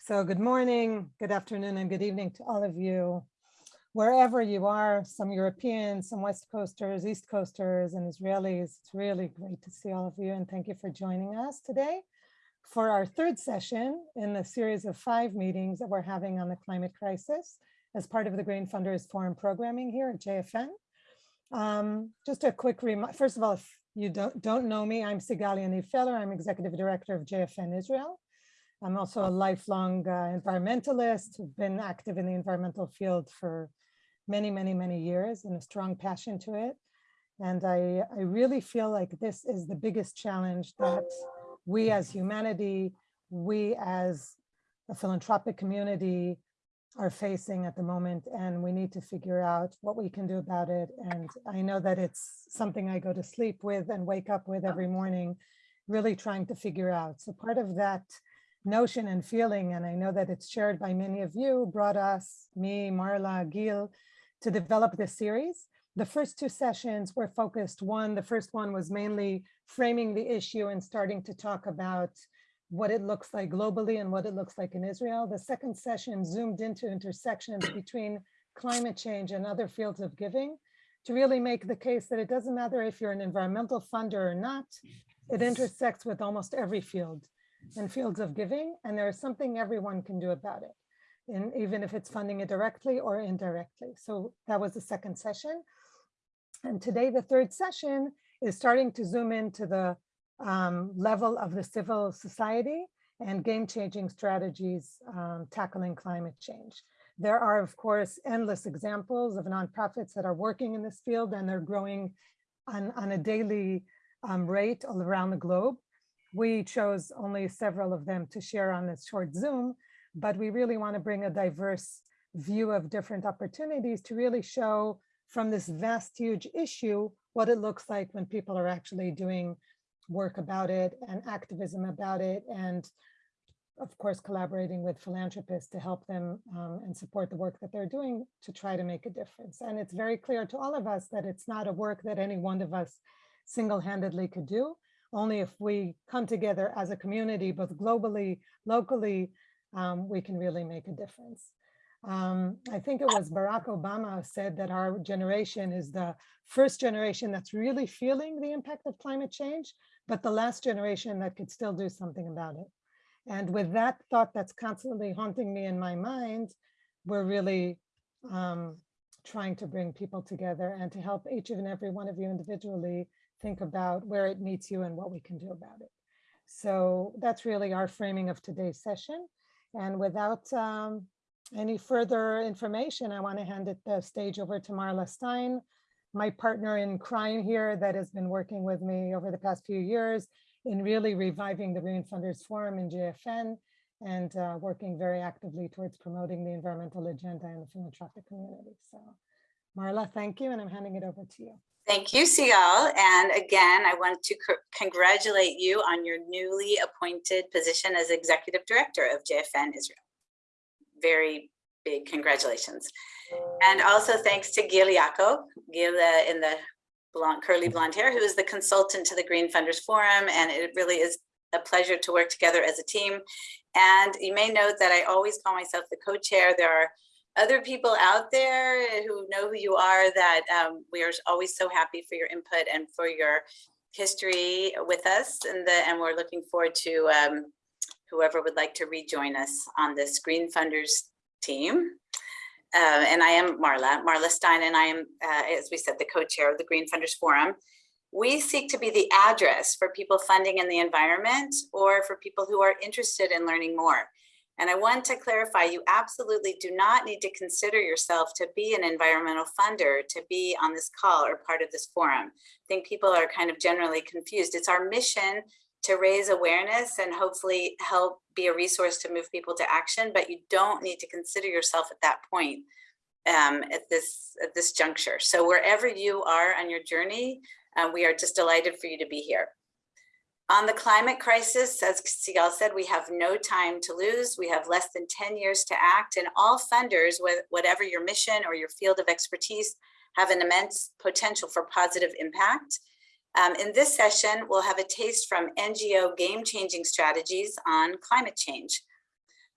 So good morning, good afternoon, and good evening to all of you. Wherever you are, some Europeans, some West Coasters, East Coasters, and Israelis, it's really great to see all of you and thank you for joining us today for our third session in the series of five meetings that we're having on the climate crisis as part of the Green Funders Forum programming here at JFN. Um, just a quick reminder, first of all, if you don't, don't know me, I'm Sigal Yaniv Feller. I'm Executive Director of JFN Israel. I'm also a lifelong uh, environmentalist, been active in the environmental field for many, many, many years and a strong passion to it. And I, I really feel like this is the biggest challenge that we as humanity, we as a philanthropic community are facing at the moment and we need to figure out what we can do about it. And I know that it's something I go to sleep with and wake up with every morning, really trying to figure out. So part of that notion and feeling, and I know that it's shared by many of you, brought us, me, Marla, Gil, to develop this series. The first two sessions were focused, one, the first one was mainly framing the issue and starting to talk about what it looks like globally and what it looks like in Israel. The second session zoomed into intersections between climate change and other fields of giving to really make the case that it doesn't matter if you're an environmental funder or not, it intersects with almost every field and fields of giving, and there's something everyone can do about it, and even if it's funding it directly or indirectly. So that was the second session. And today, the third session is starting to zoom into the um, level of the civil society and game-changing strategies um, tackling climate change. There are, of course, endless examples of nonprofits that are working in this field and they're growing on, on a daily um, rate all around the globe. We chose only several of them to share on this short Zoom, but we really want to bring a diverse view of different opportunities to really show from this vast, huge issue, what it looks like when people are actually doing work about it and activism about it and of course collaborating with philanthropists to help them um, and support the work that they're doing to try to make a difference. And it's very clear to all of us that it's not a work that any one of us single-handedly could do. Only if we come together as a community, both globally, locally, um, we can really make a difference. Um, I think it was Barack Obama said that our generation is the first generation that's really feeling the impact of climate change, but the last generation that could still do something about it. And with that thought that's constantly haunting me in my mind, we're really um, trying to bring people together and to help each and every one of you individually think about where it meets you and what we can do about it. So that's really our framing of today's session. And without um, any further information, I want to hand it the stage over to Marla Stein, my partner in crime here that has been working with me over the past few years in really reviving the Green Funders Forum in JFN and uh, working very actively towards promoting the environmental agenda in the philanthropic community. So Marla, thank you, and I'm handing it over to you. Thank you, Sigal. And again, I want to congratulate you on your newly appointed position as Executive Director of JFN Israel. Very big congratulations. And also thanks to Gil Yaakov, Gil uh, in the blonde, curly blonde hair, who is the consultant to the Green Funders Forum. And it really is a pleasure to work together as a team. And you may note that I always call myself the co-chair. There are other people out there who know who you are that um, we are always so happy for your input and for your history with us. And, the, and we're looking forward to um, whoever would like to rejoin us on this Green Funders team. Uh, and I am Marla, Marla Stein, and I am, uh, as we said, the co-chair of the Green Funders Forum. We seek to be the address for people funding in the environment or for people who are interested in learning more. And I want to clarify, you absolutely do not need to consider yourself to be an environmental funder to be on this call or part of this forum. I think people are kind of generally confused. It's our mission to raise awareness and hopefully help be a resource to move people to action, but you don't need to consider yourself at that point um, at this at this juncture. So wherever you are on your journey, uh, we are just delighted for you to be here. On the climate crisis, as Sigal said, we have no time to lose. We have less than 10 years to act and all funders, whatever your mission or your field of expertise, have an immense potential for positive impact. Um, in this session, we'll have a taste from NGO game-changing strategies on climate change.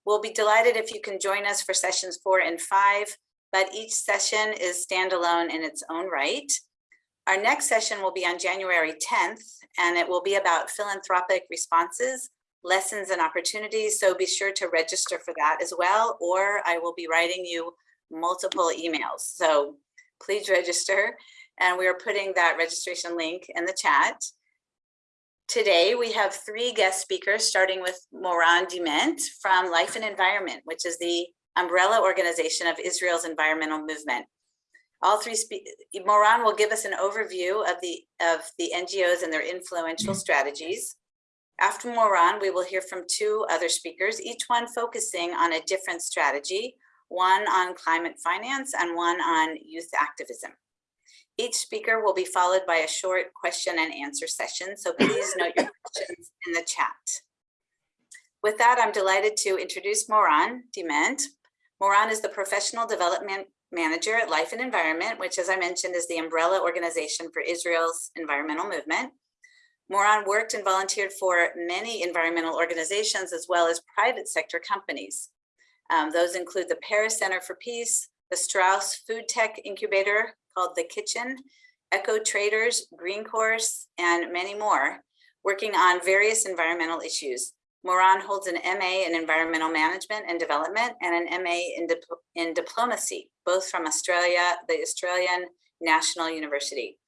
We'll be delighted if you can join us for sessions four and five, but each session is standalone in its own right. Our next session will be on January 10th, and it will be about philanthropic responses, lessons and opportunities. So be sure to register for that as well, or I will be writing you multiple emails. So please register. And we are putting that registration link in the chat. Today, we have three guest speakers, starting with Moran Diment from Life and Environment, which is the umbrella organization of Israel's environmental movement. All three, spe- Moran will give us an overview of the, of the NGOs and their influential mm-hmm. strategies. After Moran, we will hear from two other speakers, each one focusing on a different strategy, one on climate finance and one on youth activism. Each speaker will be followed by a short question and answer session, so please note your questions in the chat. With that, I'm delighted to introduce Moran Diment. Moran is the Professional Development Manager at Life and Environment, which as I mentioned is the umbrella organization for Israel's environmental movement. Moran worked and volunteered for many environmental organizations as well as private sector companies. Um, those include the Peres Center for Peace, the Strauss Food Tech Incubator called The Kitchen, Eco Traders, Green Course, and many more, working on various environmental issues. Moran holds an MA in Environmental Management and Development and an MA in, Dip in Diplomacy, both from Australia, the Australian National University.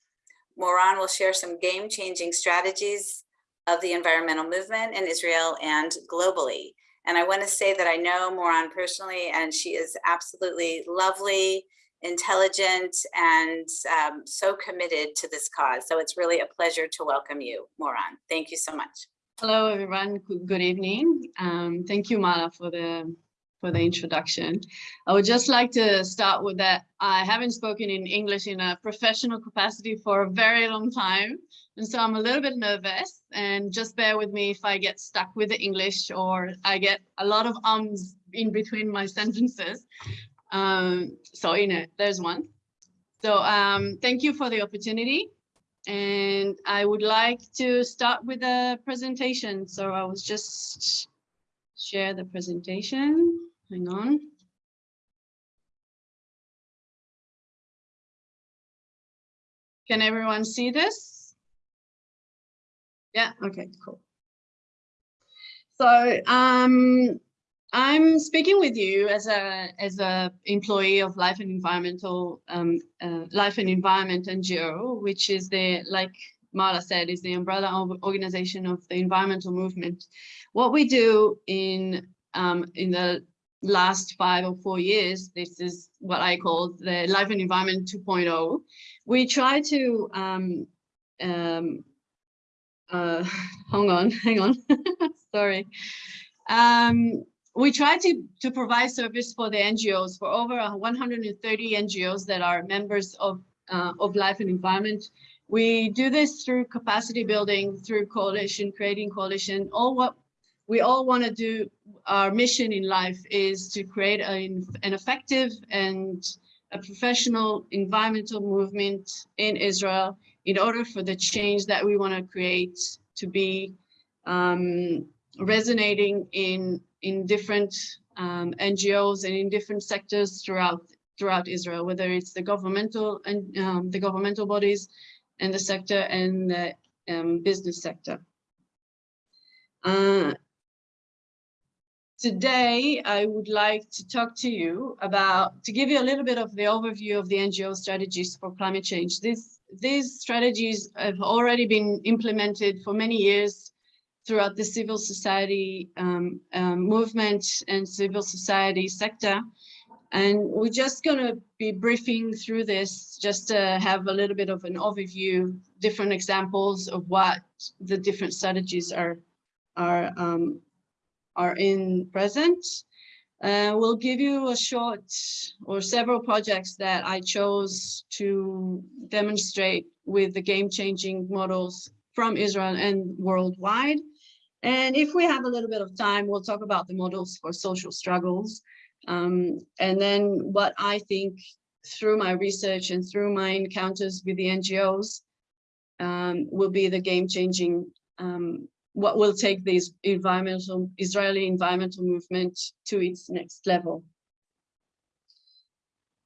Moran will share some game-changing strategies of the environmental movement in Israel and globally. And I want to say that I know Moran personally, and she is absolutely lovely, intelligent, and um, so committed to this cause. So it's really a pleasure to welcome you, Moran. Thank you so much. Hello, everyone. Good evening. Um, thank you, Mala, for the for the introduction. I would just like to start with that. I haven't spoken in English in a professional capacity for a very long time. And so I'm a little bit nervous and just bear with me if I get stuck with the English or I get a lot of ums in between my sentences. Um, so, you know, there's one. So um, thank you for the opportunity. And I would like to start with a presentation. So I was just share the presentation. Hang on. Can everyone see this? Yeah, okay, cool. So um, I'm speaking with you as a as a employee of Life and Environmental um, uh, Life and Environment NGO, which is the like Mala said, is the umbrella organization of the environmental movement. What we do in um, in the last five or four years, this is what I call the Life and Environment 2.0. We try to um, um, uh, hang on, hang on, sorry. Um, we try to, to provide service for the NGOs, for over 130 NGOs that are members of, uh, of Life and Environment. We do this through capacity building, through coalition, creating coalition. All what we all want to do, our mission in life is to create a, an effective and a professional environmental movement in Israel in order for the change that we want to create to be um, resonating in in different um, NGOs and in different sectors throughout throughout Israel, whether it's the governmental and um, the governmental bodies and the sector and the um, business sector. Uh, today, I would like to talk to you about, to give you a little bit of the overview of the NGO strategies for climate change. This, these strategies have already been implemented for many years throughout the civil society um, um, movement and civil society sector. And we're just going to be briefing through this just to have a little bit of an overview, different examples of what the different strategies are are um, are in present. Uh, we'll give you a short or several projects that I chose to demonstrate with the game-changing models from Israel and worldwide. And if we have a little bit of time, we'll talk about the models for social struggles. Um, and then what I think through my research and through my encounters with the NGOs um, will be the game-changing um, what will take this environmental Israeli environmental movement to its next level.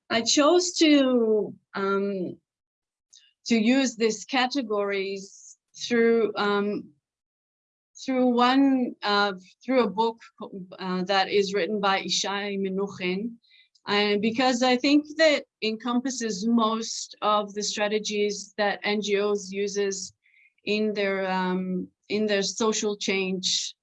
I chose to um, to use these categories through um, through one uh, through a book uh, that is written by Ishai Menuhin, and because I think that encompasses most of the strategies that NGOs uses in their um, in their social change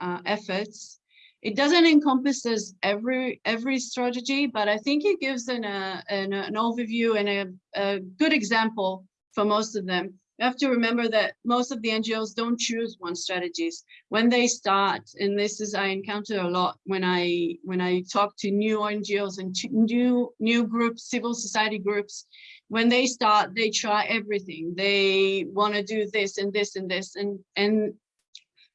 uh, efforts. It doesn't encompass as every every strategy, but I think it gives an, uh, an, an overview and a, a good example for most of them. You have to remember that most of the NGOs don't choose one strategies when they start. And this is I encounter a lot when I when I talk to new NGOs and new new groups, civil society groups. When they start, they try everything. They want to do this and this and this and and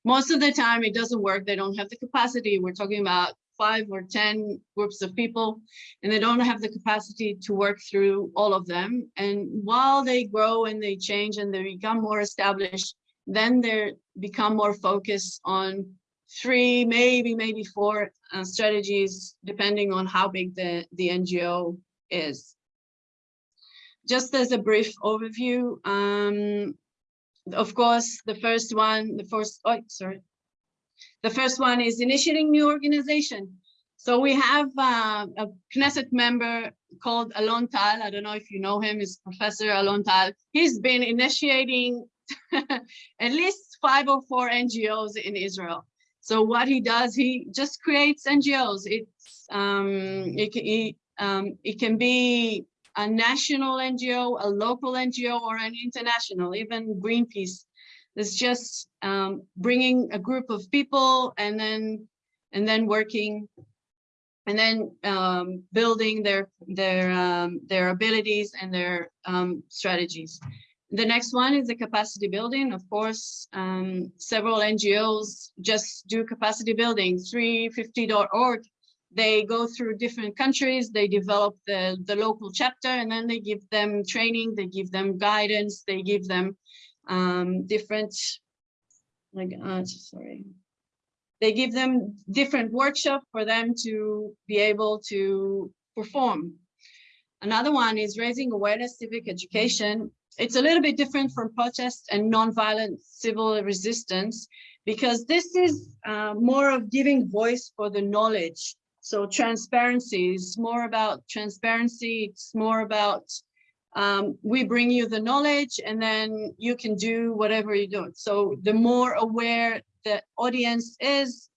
most of the time it doesn't work. They don't have the capacity. We're talking about five or 10 groups of people, and they don't have the capacity to work through all of them. And while they grow and they change and they become more established, then they become more focused on three, maybe, maybe four uh, strategies, depending on how big the, the NGO is. Just as a brief overview, um, of course, the first one, the first, oh, sorry. The first one is initiating new organization. So we have uh, a Knesset member called Alon Tal. I don't know if you know him, he's Professor Alon Tal. He's been initiating at least five or four NGOs in Israel. So what he does, he just creates NGOs. It's um, it, it, um, it can be a national NGO, a local NGO, or an international, even Greenpeace. It's just um, bringing a group of people and then and then working and then um, building their their um, their abilities and their um, strategies. The next one is the capacity building. Of course, um, several NGOs just do capacity building. 350.org they go through different countries, they develop the, the local chapter, and then they give them training, they give them guidance, they give them um, different, like, uh, sorry, they give them different workshop for them to be able to perform. Another one is raising awareness, civic education. It's a little bit different from protest and nonviolent civil resistance because this is uh, more of giving voice for the knowledge so transparency is more about transparency. It's more about um, we bring you the knowledge and then you can do whatever you do. So the more aware the audience is,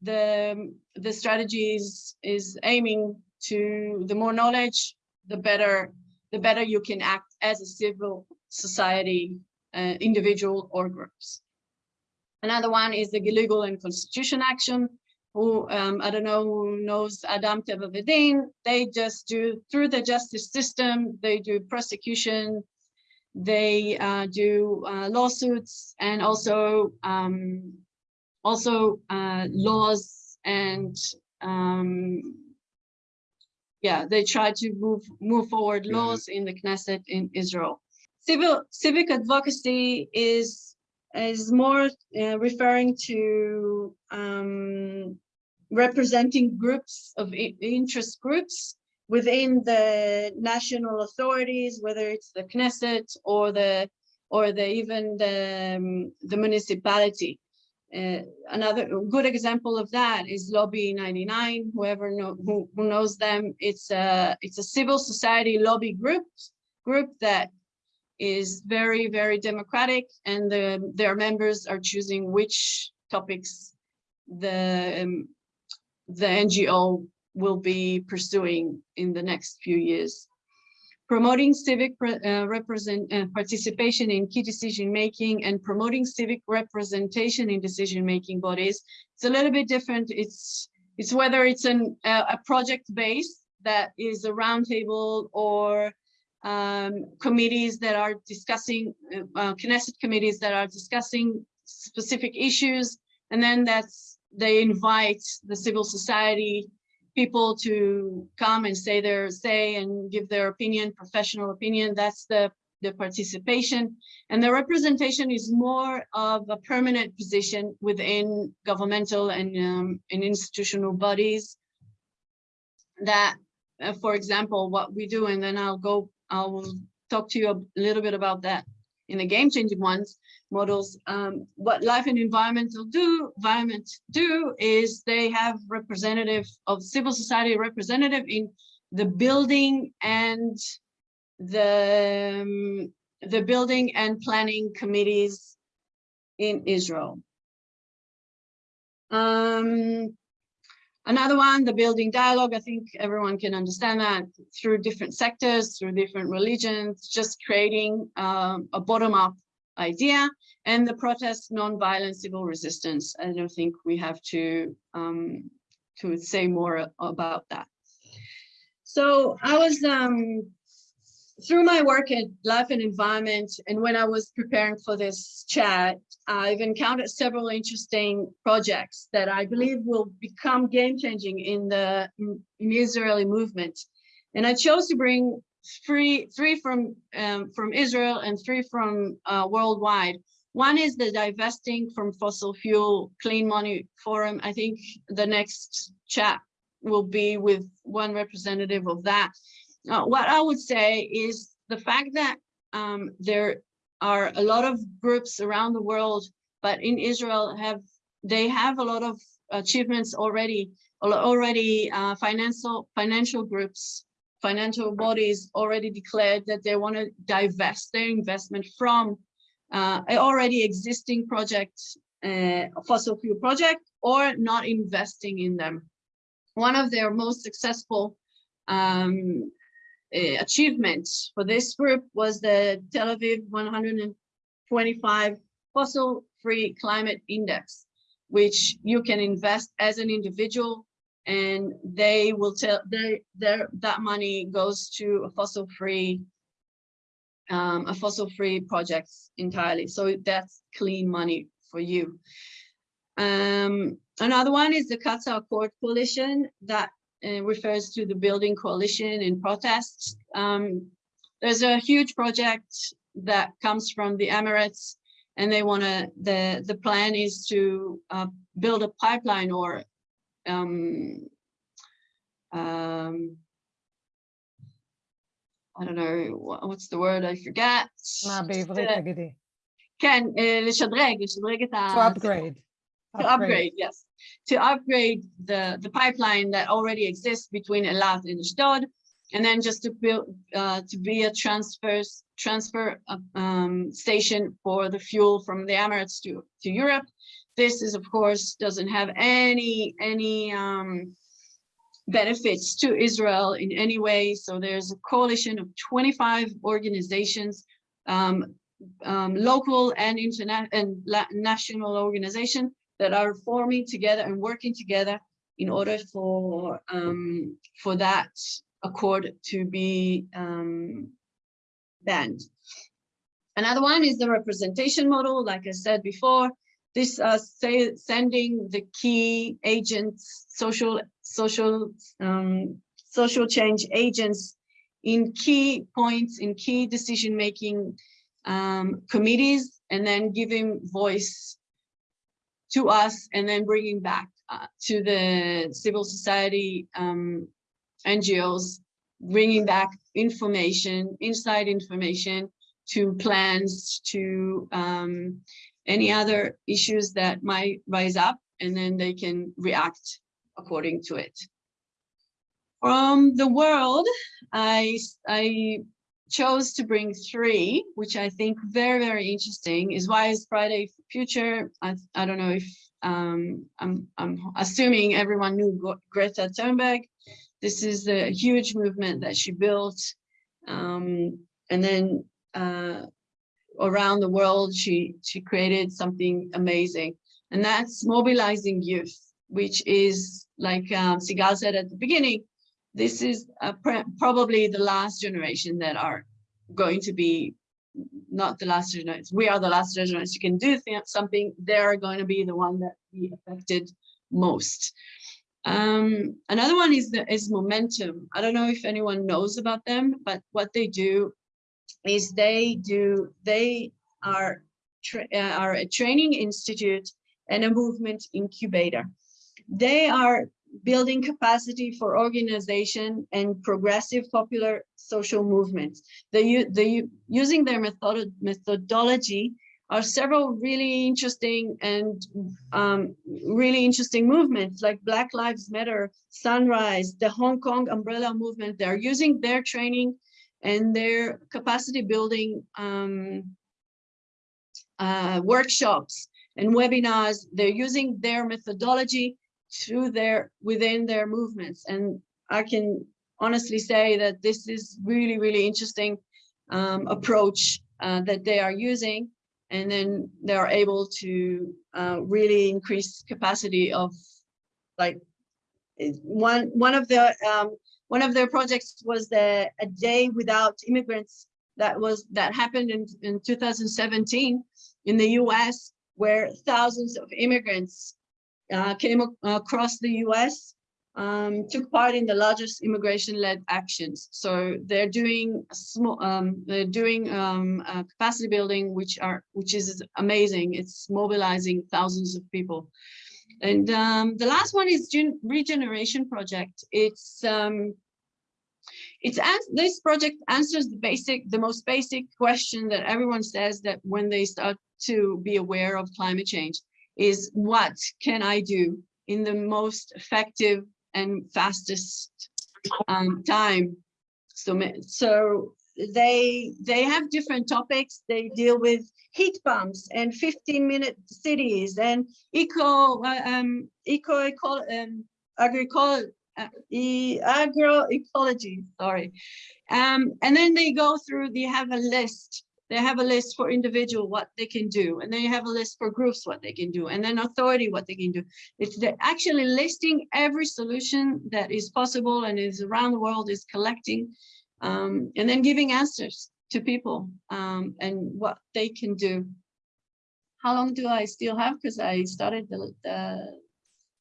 the, the strategy is, aiming to the more knowledge, the better, the better you can act as a civil society uh, individual or groups. Another one is the legal and constitution action who um, I don't know who knows Adam Teva they just do through the justice system, they do prosecution, they uh, do uh, lawsuits and also um, also uh, laws and um, yeah, they try to move move forward laws in the Knesset in Israel. Civil civic advocacy is is more uh, referring to um, representing groups of interest groups within the national authorities, whether it's the Knesset or the or the even the um, the municipality. Uh, another good example of that is Lobby 99. Whoever know, who, who knows them, it's a it's a civil society lobby group group that is very, very democratic and the, their members are choosing which topics the, um, the NGO will be pursuing in the next few years. Promoting civic uh, represent uh, participation in key decision making and promoting civic representation in decision making bodies. It's a little bit different. It's it's whether it's an, uh, a project base that is a roundtable or um, committees that are discussing, uh, Knesset committees that are discussing specific issues, and then that's they invite the civil society people to come and say their say and give their opinion, professional opinion. That's the the participation, and the representation is more of a permanent position within governmental and, um, and institutional bodies. That, uh, for example, what we do, and then I'll go, I'll talk to you a little bit about that in the game changing ones models. Um, what life and environmental do, environment do is they have representative of civil society representative in the building and the um, the building and planning committees in Israel. Um, Another one, the building dialogue, I think everyone can understand that through different sectors, through different religions, just creating um, a bottom-up idea and the protest non-violent civil resistance. I don't think we have to um, to say more about that. So I was um, through my work at Life and Environment, and when I was preparing for this chat, I've encountered several interesting projects that I believe will become game-changing in the in, Israeli movement. And I chose to bring three, three from, um, from Israel and three from uh, worldwide. One is the Divesting from Fossil Fuel Clean Money Forum. I think the next chat will be with one representative of that. Uh, what I would say is the fact that um, there are a lot of groups around the world, but in Israel have they have a lot of achievements already, already uh, financial financial groups, financial bodies already declared that they want to divest their investment from uh, already existing projects, uh, fossil fuel project, or not investing in them. One of their most successful um, uh, achievement for this group was the Tel Aviv 125 fossil free climate index, which you can invest as an individual and they will tell they their that money goes to a fossil free um, a fossil free projects entirely. So that's clean money for you. Um, another one is the Qatar Accord Coalition that uh, refers to the building coalition in protests. Um, there's a huge project that comes from the Emirates and they want to, the, the plan is to uh, build a pipeline or um, um, I don't know, what's the word, I forget. Uh, uh, to upgrade to upgrade, yes, to upgrade the the pipeline that already exists between Eilat and Ashdod, and then just to build uh, to be a transfer transfer uh, um, station for the fuel from the Emirates to to Europe. This is, of course, doesn't have any any um, benefits to Israel in any way. So there's a coalition of 25 organizations, um, um, local and internet and national organization that are forming together and working together in order for um, for that accord to be um, banned. Another one is the representation model. Like I said before, this uh, say, sending the key agents, social social um, social change agents in key points, in key decision making um, committees, and then giving voice to us and then bringing back uh, to the civil society um, NGOs, bringing back information, inside information to plans, to um, any other issues that might rise up, and then they can react according to it. From the world, I, I chose to bring three, which I think very, very interesting, is why is Friday Future. I, I don't know if um, I'm, I'm assuming everyone knew Greta Thunberg. This is a huge movement that she built. Um, and then uh, around the world, she, she created something amazing. And that's mobilizing youth, which is like um, Sigal said at the beginning, this is probably the last generation that are going to be not the last generation. We are the last generation. You can do something. They're going to be the one that be affected most. Um, another one is the is momentum. I don't know if anyone knows about them, but what they do is they do, they are, uh, are a training institute and a movement incubator. They are building capacity for organization and progressive popular social movements. They, u- using their method, methodology are several really interesting and um, really interesting movements like Black Lives Matter, Sunrise, the Hong Kong umbrella movement. They're using their training and their capacity building um, uh, workshops and webinars. They're using their methodology through their within their movements. And I can honestly say that this is really, really interesting um, approach uh, that they are using. And then they are able to uh, really increase capacity of like one one of the um, one of their projects was the a day without immigrants that was that happened in, in 2017 in the US where thousands of immigrants uh, came ac- across the US, um, took part in the largest immigration-led actions. So they're doing small, um, they're doing um, uh, capacity building, which are which is amazing. It's mobilizing thousands of people. And um, the last one is regeneration project. It's um, it's this project answers the basic, the most basic question that everyone says that when they start to be aware of climate change is what can I do in the most effective and fastest um, time? So, so they they have different topics. They deal with heat pumps and 15 minute cities and eco uh, um eco eco um agricol uh, e- agroecology sorry um and then they go through they have a list they have a list for individual what they can do and then you have a list for groups what they can do and then authority what they can do it's the actually listing every solution that is possible and is around the world is collecting um, and then giving answers to people um, and what they can do how long do i still have because i started the, the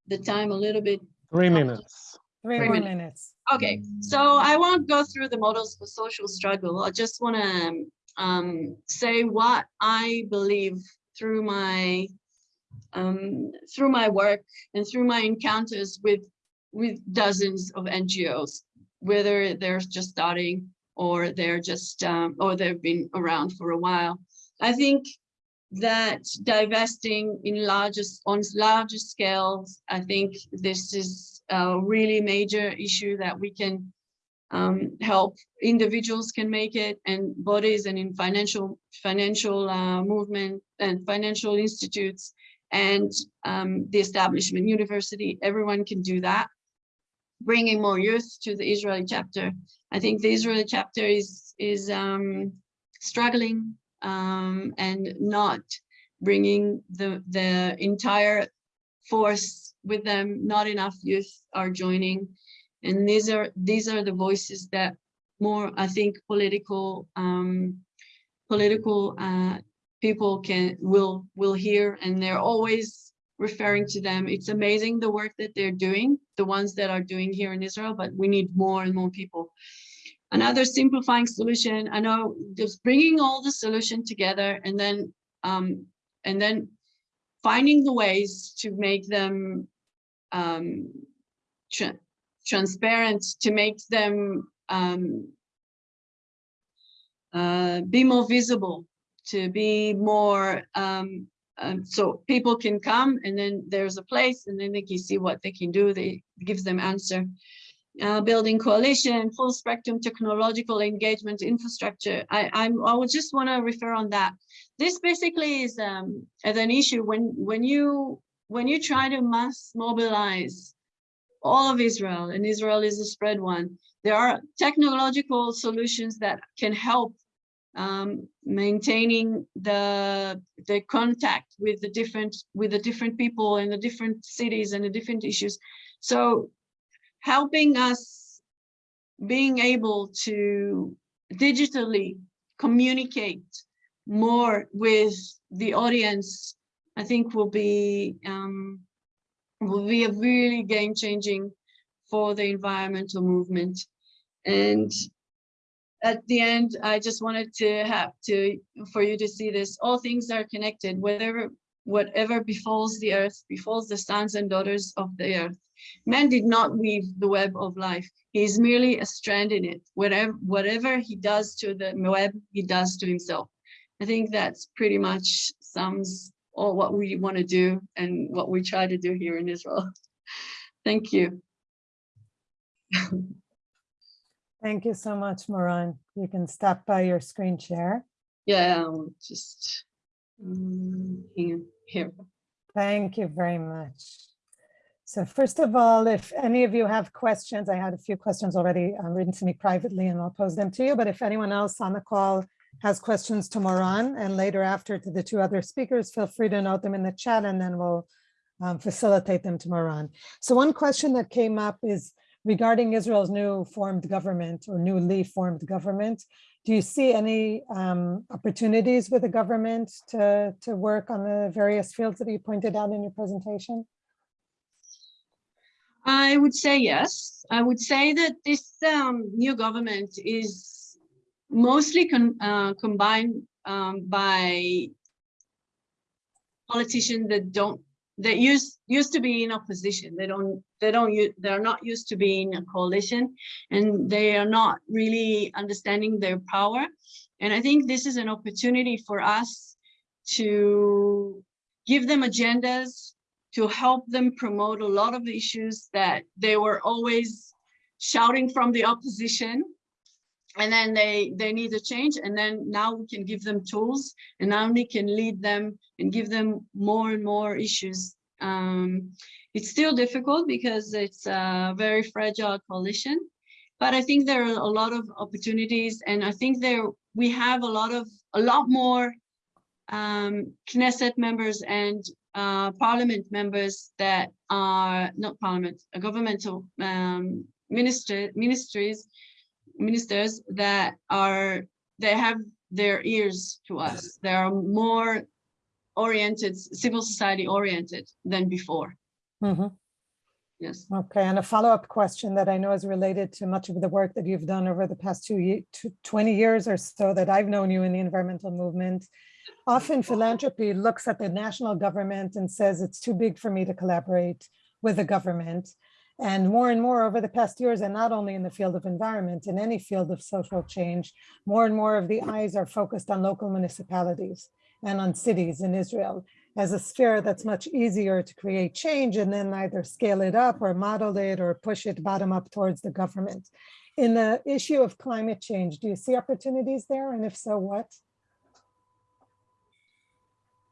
the time a little bit Three minutes. Three Three minutes. minutes. Okay, so I won't go through the models for social struggle. I just want to um, say what I believe through my um, through my work and through my encounters with with dozens of NGOs, whether they're just starting or they're just um, or they've been around for a while. I think that divesting in largest on larger scales, I think this is a really major issue that we can um, help individuals can make it and bodies and in financial financial uh, movement and financial institutes and um, the establishment university everyone can do that bringing more youth to the Israeli chapter I think the Israeli chapter is is um, struggling um, and not bringing the the entire force with them. Not enough youth are joining, and these are these are the voices that more I think political um, political uh, people can will will hear, and they're always referring to them. It's amazing the work that they're doing, the ones that are doing here in Israel, but we need more and more people. Another simplifying solution, I know just bringing all the solution together and then um, and then finding the ways to make them um, transparent, to make them um, uh, be more visible, to be more um, um, so people can come and then there's a place and then they can see what they can do. They gives them answer. Uh, building coalition, full spectrum technological engagement infrastructure. I, I'm, I would just want to refer on that. This basically is um, as an issue when when you when you try to mass mobilize all of Israel, and Israel is a spread one. There are technological solutions that can help um, maintaining the the contact with the different with the different people in the different cities and the different issues. So helping us being able to digitally communicate more with the audience, I think will be um, will be a really game changing for the environmental movement. And at the end, I just wanted to have to, for you to see this, all things are connected, whatever, whatever befalls the earth, befalls the sons and daughters of the earth. Man did not weave the web of life. He is merely a strand in it. Whatever, whatever he does to the web, he does to himself. I think that's pretty much sums all what we want to do and what we try to do here in Israel. Thank you. Thank you so much, Moran. You can stop by your screen share. Yeah, I'll just um, here, here. Thank you very much. So first of all, if any of you have questions, I had a few questions already um, written to me privately and I'll pose them to you. But if anyone else on the call has questions to Moran and later after to the two other speakers, feel free to note them in the chat and then we'll um, facilitate them to Moran. So one question that came up is regarding Israel's new formed government or newly formed government. Do you see any um, opportunities with the government to, to work on the various fields that you pointed out in your presentation? I would say yes. I would say that this um, new government is mostly con uh, combined um, by politicians that don't that used used to be in opposition. They don't they don't they're not used to being in a coalition, and they are not really understanding their power. And I think this is an opportunity for us to give them agendas to help them promote a lot of issues that they were always shouting from the opposition and then they they need a change. And then now we can give them tools. And now we can lead them and give them more and more issues. Um, it's still difficult because it's a very fragile coalition. But i think there are a lot of opportunities. And i think there we have a lot of a lot more um, Knesset members and uh, parliament members that are not parliament, governmental um, minister, ministries, ministers that are, they have their ears to us. They are more oriented, civil society oriented than before. Mm -hmm. Yes. Okay, and a follow-up question that I know is related to much of the work that you've done over the past two, two 20 years or so that I've known you in the environmental movement often philanthropy looks at the national government and says it's too big for me to collaborate with the government. And more and more over the past years, and not only in the field of environment, in any field of social change, more and more of the eyes are focused on local municipalities and on cities in Israel as a sphere that's much easier to create change and then either scale it up or model it or push it bottom up towards the government. In the issue of climate change, do you see opportunities there? And if so, what?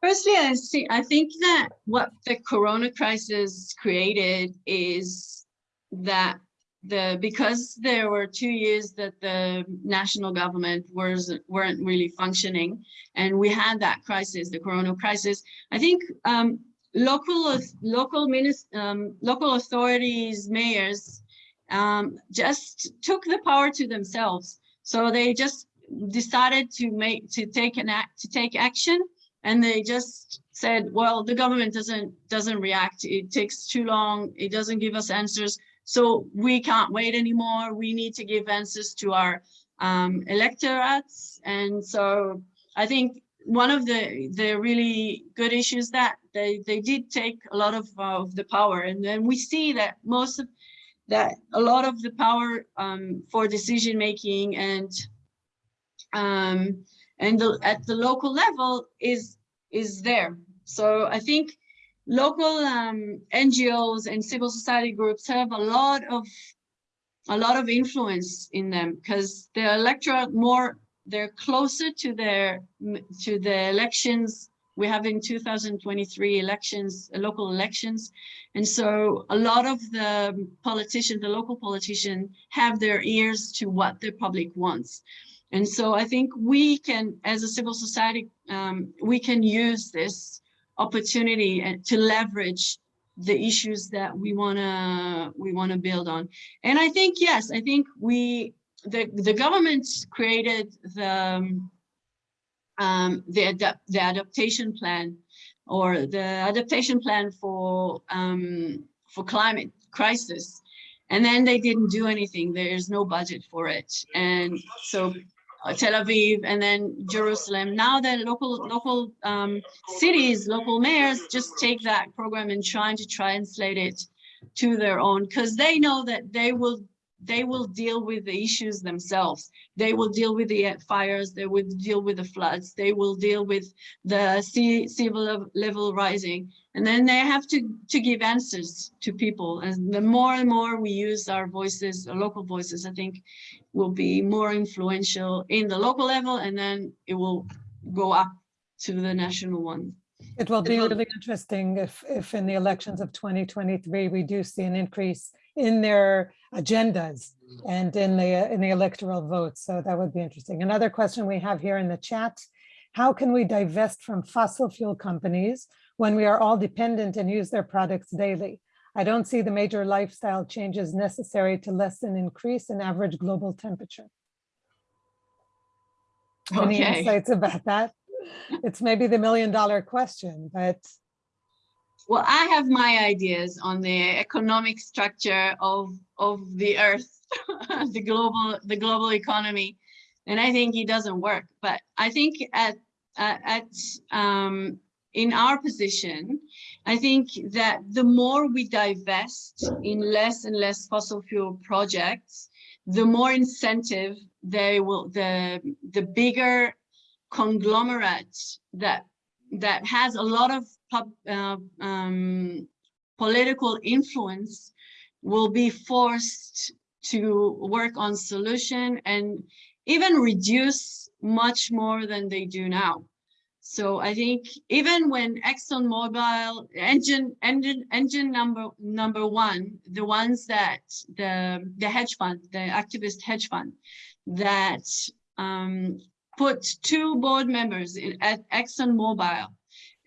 Firstly, I see. I think that what the Corona crisis created is that the because there were two years that the national government was weren't really functioning, and we had that crisis, the Corona crisis. I think um, local local um, local authorities, mayors, um, just took the power to themselves. So they just decided to make to take an act to take action and they just said, well, the government doesn't doesn't react. It takes too long. It doesn't give us answers. So we can't wait anymore. We need to give answers to our um, electorates. And so I think one of the the really good issues that they they did take a lot of of the power, and then we see that most of that a lot of the power um, for decision making and um, and the, at the local level is is there. So I think local um, NGOs and civil society groups have a lot of a lot of influence in them because the electorate more they're closer to their to the elections we have in 2023 elections local elections and so a lot of the politicians the local politicians have their ears to what the public wants and so I think we can, as a civil society, um, we can use this opportunity uh, to leverage the issues that we wanna we wanna build on. And I think yes, I think we the the government created the um, um, the the adaptation plan or the adaptation plan for um, for climate crisis. And then they didn't do anything. There's no budget for it. And so Tel Aviv and then Jerusalem. Now the local local um, cities, local mayors just take that program and trying to translate it to their own because they know that they will they will deal with the issues themselves. They will deal with the fires, they will deal with the floods, they will deal with the sea, sea level, level rising. And then they have to, to give answers to people. And the more and more we use our voices, our local voices, I think will be more influential in the local level and then it will go up to the national one. It will be really interesting if, if in the elections of 2023, we do see an increase in their agendas and in the, in the electoral votes. So that would be interesting. Another question we have here in the chat. How can we divest from fossil fuel companies when we are all dependent and use their products daily? I don't see the major lifestyle changes necessary to lessen increase in average global temperature. Any insights about that? It's maybe the million dollar question, but Well, I have my ideas on the economic structure of of the earth, the global the global economy, and I think it doesn't work. But I think at at um, in our position, I think that the more we divest in less and less fossil fuel projects, the more incentive they will the the bigger conglomerate that that has a lot of pub, uh, um, political influence will be forced to work on solution and even reduce much more than they do now. So I think even when ExxonMobil engine engine engine number number one, the ones that the the hedge fund, the activist hedge fund, that um, put two board members in, at ExxonMobil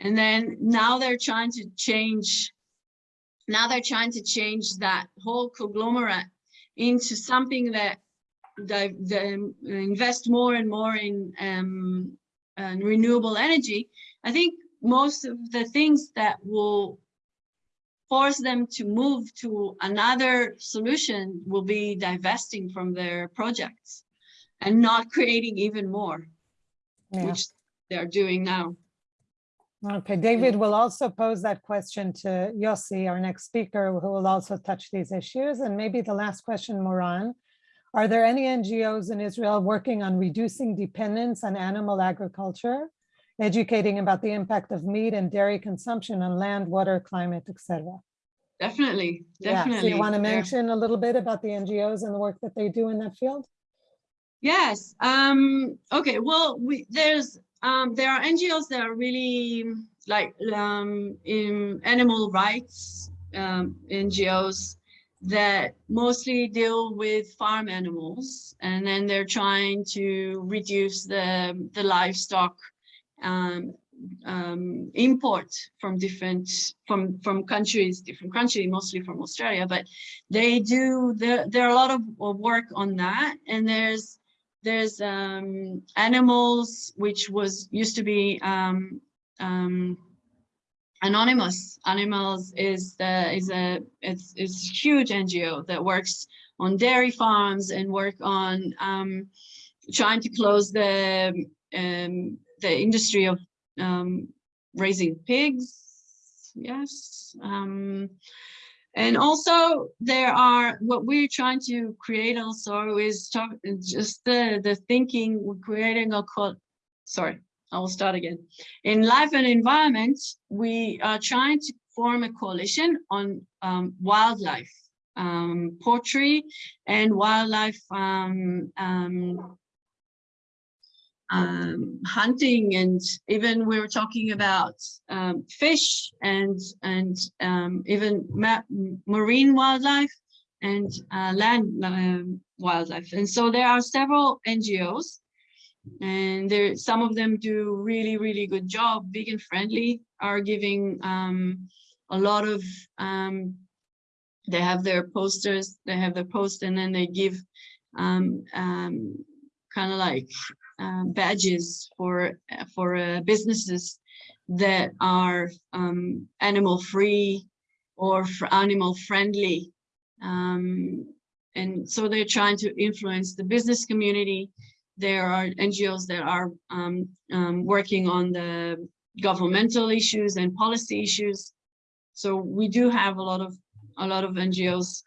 and then now they're trying to change, now they're trying to change that whole conglomerate into something that they, they invest more and more in um, uh, renewable energy. I think most of the things that will force them to move to another solution will be divesting from their projects and not creating even more, yeah. which they're doing now. Okay, David will also pose that question to Yossi, our next speaker, who will also touch these issues. And maybe the last question, Moran. Are there any NGOs in Israel working on reducing dependence on animal agriculture, educating about the impact of meat and dairy consumption on land, water, climate, etc.? Definitely, Yeah, definitely. so you want to There- mention a little bit about the NGOs and the work that they do in that field? Yes. Um, okay. Well, we, there's um, there are NGOs that are really like um, in animal rights um, NGOs that mostly deal with farm animals, and then they're trying to reduce the the livestock um, um, import from different from from countries, different countries, mostly from Australia. But they do there. There are a lot of of work on that, and there's there's um, animals which was used to be um, um, anonymous. Animals is the is a it's it's a huge NGO that works on dairy farms and work on um, trying to close the um, the industry of um, raising pigs. Yes. Um, and also there are what we're trying to create also is talk, just the the thinking we're creating a sorry i will start again. In life and environment we are trying to form a coalition on um, wildlife um, poultry and wildlife um, um, hunting and even we were talking about um, fish and and um, even ma marine wildlife and uh, land um, wildlife. And so there are several NGOs and there some of them do really, really good job. Vegan Friendly are giving um, a lot of, um, they have their posters, they have their post and then they give kind of like um, badges for for uh, businesses that are um, animal free or for animal friendly Um, and so they're trying to influence the business community. There are NGOs that are um, um, working on the governmental issues and policy issues. So we do have a lot of a lot of NGOs.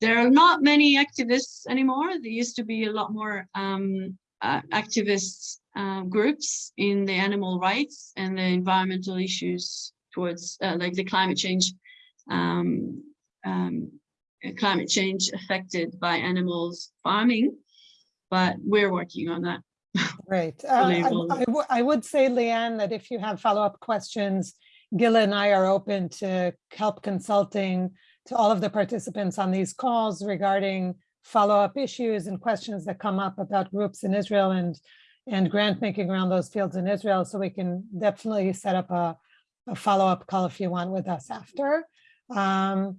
There are not many activists anymore. There used to be a lot more um, uh, activists uh, groups in the animal rights and the environmental issues towards uh, like the climate change um, um, climate change affected by animals farming, but we're working on that. right Uh, I- I I would say, Leanne, that if you have follow-up questions, Gila and I are open to help consulting to all of the participants on these calls regarding follow-up issues and questions that come up about groups in Israel and and grant making around those fields in Israel. So we can definitely set up a, a follow-up call if you want with us after. Um,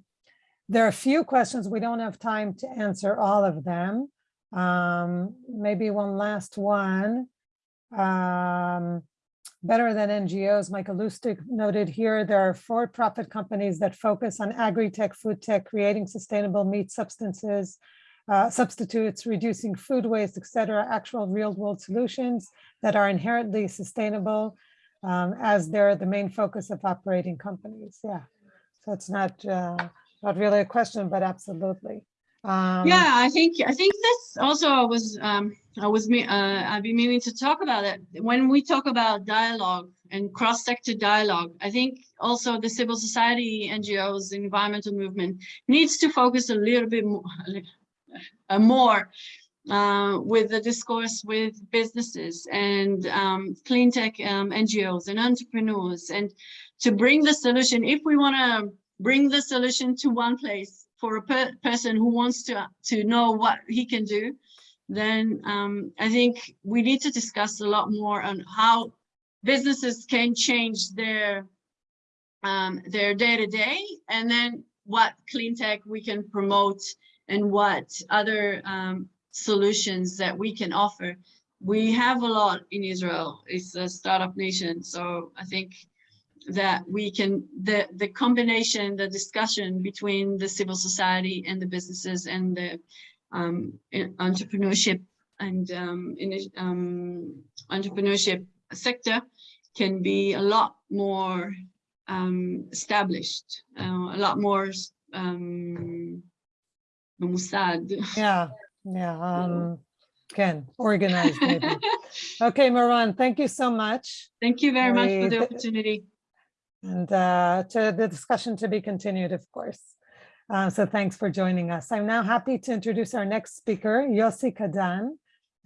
there are a few questions. We don't have time to answer all of them. Um, maybe one last one. Um, better than NGOs, Michael Lustig noted here, there are for-profit companies that focus on agri-tech, food tech, creating sustainable meat substances, uh, substitutes, reducing food waste, et cetera, actual real-world solutions that are inherently sustainable um, as they're the main focus of operating companies. Yeah. So it's not, uh, not really a question, but absolutely. Um, Yeah, I think I think this also was um I was uh I've been meaning to talk about it. When we talk about dialogue and cross-sector dialogue, I think also the civil society, NGOs, environmental movement needs to focus a little bit more more uh, with the discourse with businesses and um, clean tech um, NGOs and entrepreneurs and to bring the solution. If we want to bring the solution to one place for a per person who wants to to know what he can do then um, I think we need to discuss a lot more on how businesses can change their um, their day to day and then what clean tech we can promote and what other um, solutions that we can offer. We have a lot in Israel. It's a startup nation. So I think that we can, the, the combination, the discussion between the civil society and the businesses and the um, entrepreneurship and um, in, um, entrepreneurship sector can be a lot more um, established, uh, a lot more um, Mossad. Yeah, yeah. Um, can organize maybe. okay, Moran, thank you so much. Thank you very we, much for the opportunity. And uh, to the discussion to be continued, of course. Uh, so thanks for joining us. I'm now happy to introduce our next speaker, Yossi Cadan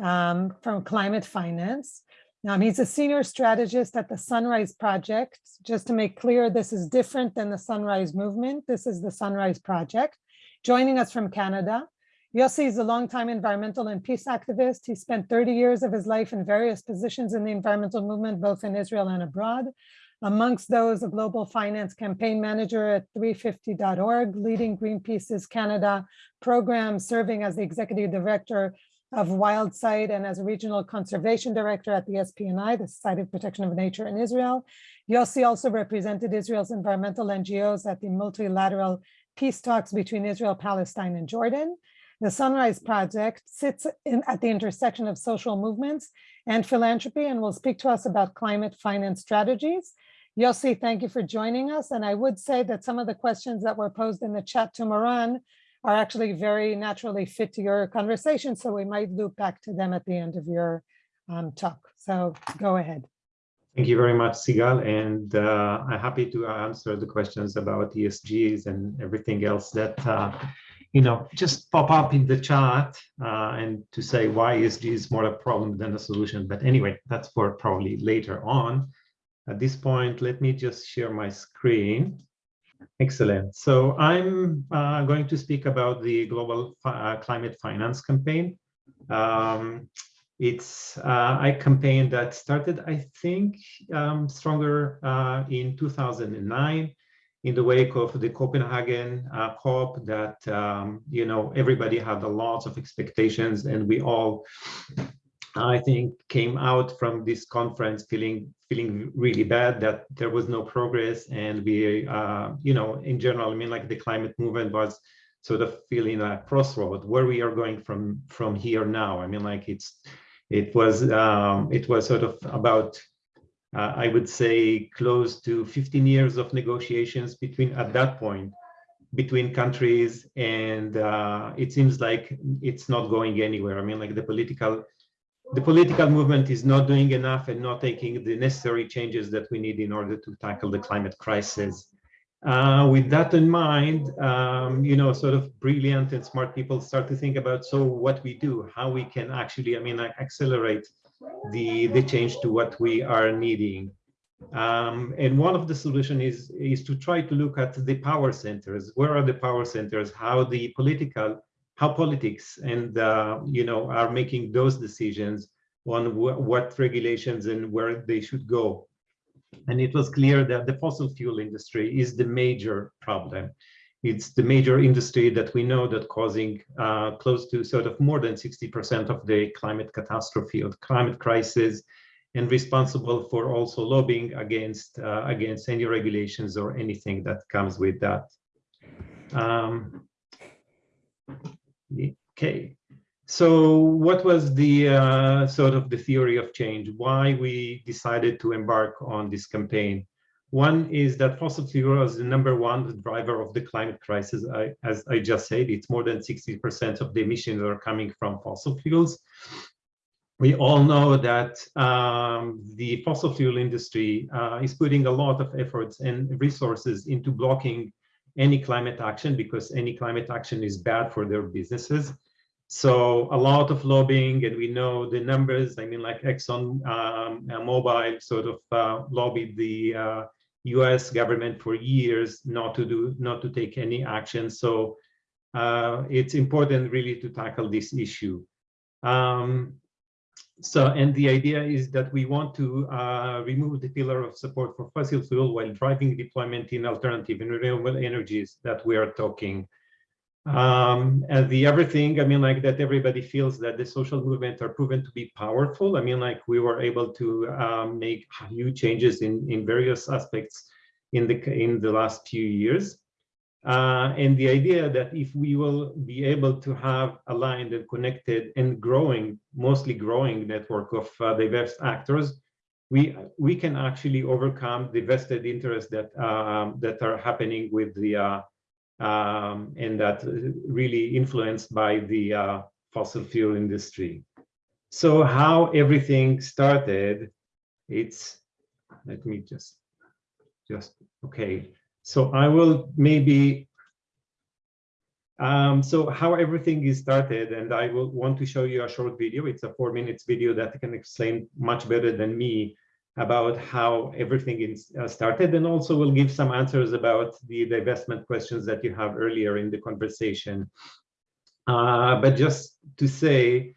um, from Climate Finance. Um, he's a senior strategist at the Sunrise Project. Just to make clear, this is different than the Sunrise Movement. This is the Sunrise Project. Joining us from Canada, Yossi is a longtime environmental and peace activist. He spent 30 years of his life in various positions in the environmental movement, both in Israel and abroad. Amongst those, a global finance campaign manager at 350.org, leading Greenpeace's Canada program, serving as the executive director of Wildsight and as a regional conservation director at the SPNI, the Society of Protection of Nature in Israel. Yossi also represented Israel's environmental NGOs at the multilateral peace talks between Israel, Palestine, and Jordan. The Sunrise Project sits in, at the intersection of social movements and philanthropy and will speak to us about climate finance strategies. Yossi, thank you for joining us. And I would say that some of the questions that were posed in the chat to Moran are actually very naturally fit to your conversation. So we might loop back to them at the end of your um, talk. So go ahead. Thank you very much, Sigal, and uh, I'm happy to answer the questions about ESGs and everything else that, uh, you know, just pop up in the chat uh, and to say why ESG is more a problem than a solution. But anyway, that's for probably later on. At this point, let me just share my screen. Excellent. So I'm uh, going to speak about the Global uh, Climate Finance Campaign. Um, it's uh, a campaign that started, I think, um, stronger uh, in 2009 in the wake of the Copenhagen uh, COP that, um, you know, everybody had a lot of expectations and we all, I think, came out from this conference feeling feeling really bad that there was no progress and we, uh, you know, in general, I mean, like the climate movement was sort of feeling a crossroad where we are going from from here now. I mean, like it's it was um, it was sort of about uh, I would say close to 15 years of negotiations between at that point between countries and uh, it seems like it's not going anywhere. I mean, like the political the political movement is not doing enough and not taking the necessary changes that we need in order to tackle the climate crisis. Uh, with that in mind, um, you know, sort of brilliant and smart people start to think about, so what we do, how we can actually, I mean, accelerate the, the change to what we are needing. Um, and one of the solution is, is to try to look at the power centers. Where are the power centers? How the political how politics and uh, you know are making those decisions on wh what regulations and where they should go. And it was clear that the fossil fuel industry is the major problem. It's the major industry that we know that causing uh, close to sort of more than 60% of the climate catastrophe or climate crisis and responsible for also lobbying against uh, against any regulations or anything that comes with that. Um, Okay, so what was the uh, sort of the theory of change? Why we decided to embark on this campaign? One is that fossil fuel is the number one driver of the climate crisis. I, as I just said, it's more than 60% of the emissions are coming from fossil fuels. We all know that um, the fossil fuel industry uh, is putting a lot of efforts and resources into blocking any climate action because any climate action is bad for their businesses. So a lot of lobbying, and we know the numbers. I mean, like Exxon um, Mobil sort of uh, lobbied the uh, U.S. government for years not to do, not to take any action. So uh, it's important really to tackle this issue. Um, so, and the idea is that we want to uh, remove the pillar of support for fossil fuel while driving deployment in alternative and renewable energies that we are talking. Um, and the other thing, I mean, like that everybody feels that the social movement are proven to be powerful. I mean, like we were able to um, make huge changes in, in various aspects in the, in the last few years. Uh, and the idea that if we will be able to have aligned and connected and growing, mostly growing network of uh, diverse actors, we we can actually overcome the vested interests that um, that are happening with the uh, um, and that really influenced by the uh, fossil fuel industry. So how everything started, it's let me just just okay. So I will maybe, um, so how everything is started, and I will want to show you a short video. It's a four minutes video that can explain much better than me about how everything uh, started, and also we'll give some answers about the divestment questions that you have earlier in the conversation. Uh, but just to say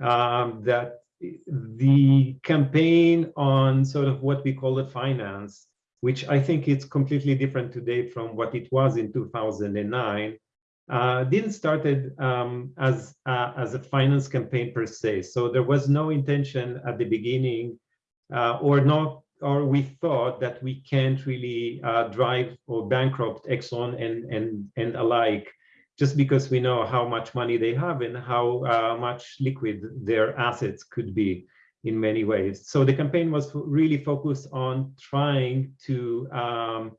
um, that the campaign on sort of what we call it finance which I think it's completely different today from what it was in 2009, uh, didn't started um, as uh, as a finance campaign per se. So there was no intention at the beginning, uh, or not, or we thought that we can't really uh, drive or bankrupt Exxon and and and alike, just because we know how much money they have and how uh, much liquid their assets could be in many ways. So the campaign was really focused on trying to, um,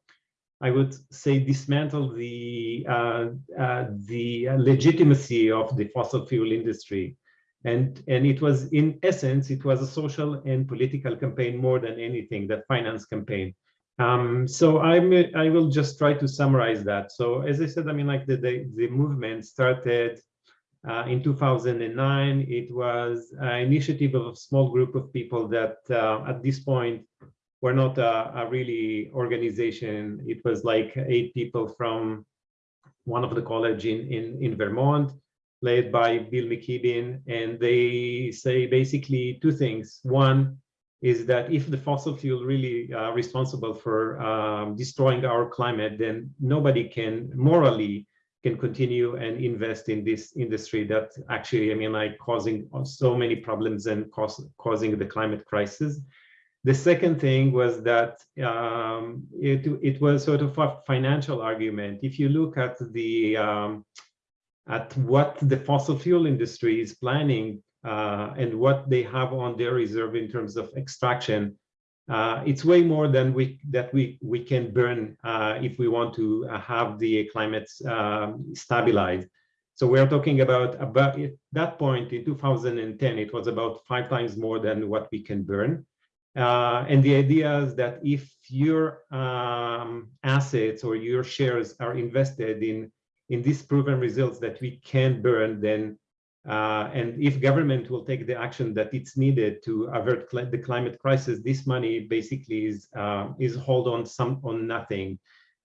I would say, dismantle the uh, uh, the legitimacy of the fossil fuel industry, and and it was in essence it was a social and political campaign more than anything, that finance campaign. Um, so I'm I will just try to summarize that. So as I said, I mean like the the, the movement started uh, in 2009, it was an initiative of a small group of people that uh, at this point were not a, a, really organization. It was like eight people from one of the college in, in, in Vermont, led by Bill McKibben. And they say basically two things. One is that if the fossil fuel really uh, responsible for um, destroying our climate, then nobody can morally can continue and invest in this industry that actually, I mean, like causing so many problems and cause, causing the climate crisis. The second thing was that um, it, it was sort of a financial argument. If you look at the um, at what the fossil fuel industry is planning uh, and what they have on their reserve in terms of extraction, uh, it's way more than we that we we can burn uh, if we want to have the climate um, stabilized. So we're talking about about at that point in 2010, it was about five times more than what we can burn. Uh, and the idea is that if your um, assets or your shares are invested in in these proven results that we can burn, then uh, and if government will take the action that it's needed to avert cl the climate crisis, this money basically is uh, is hold on some on nothing,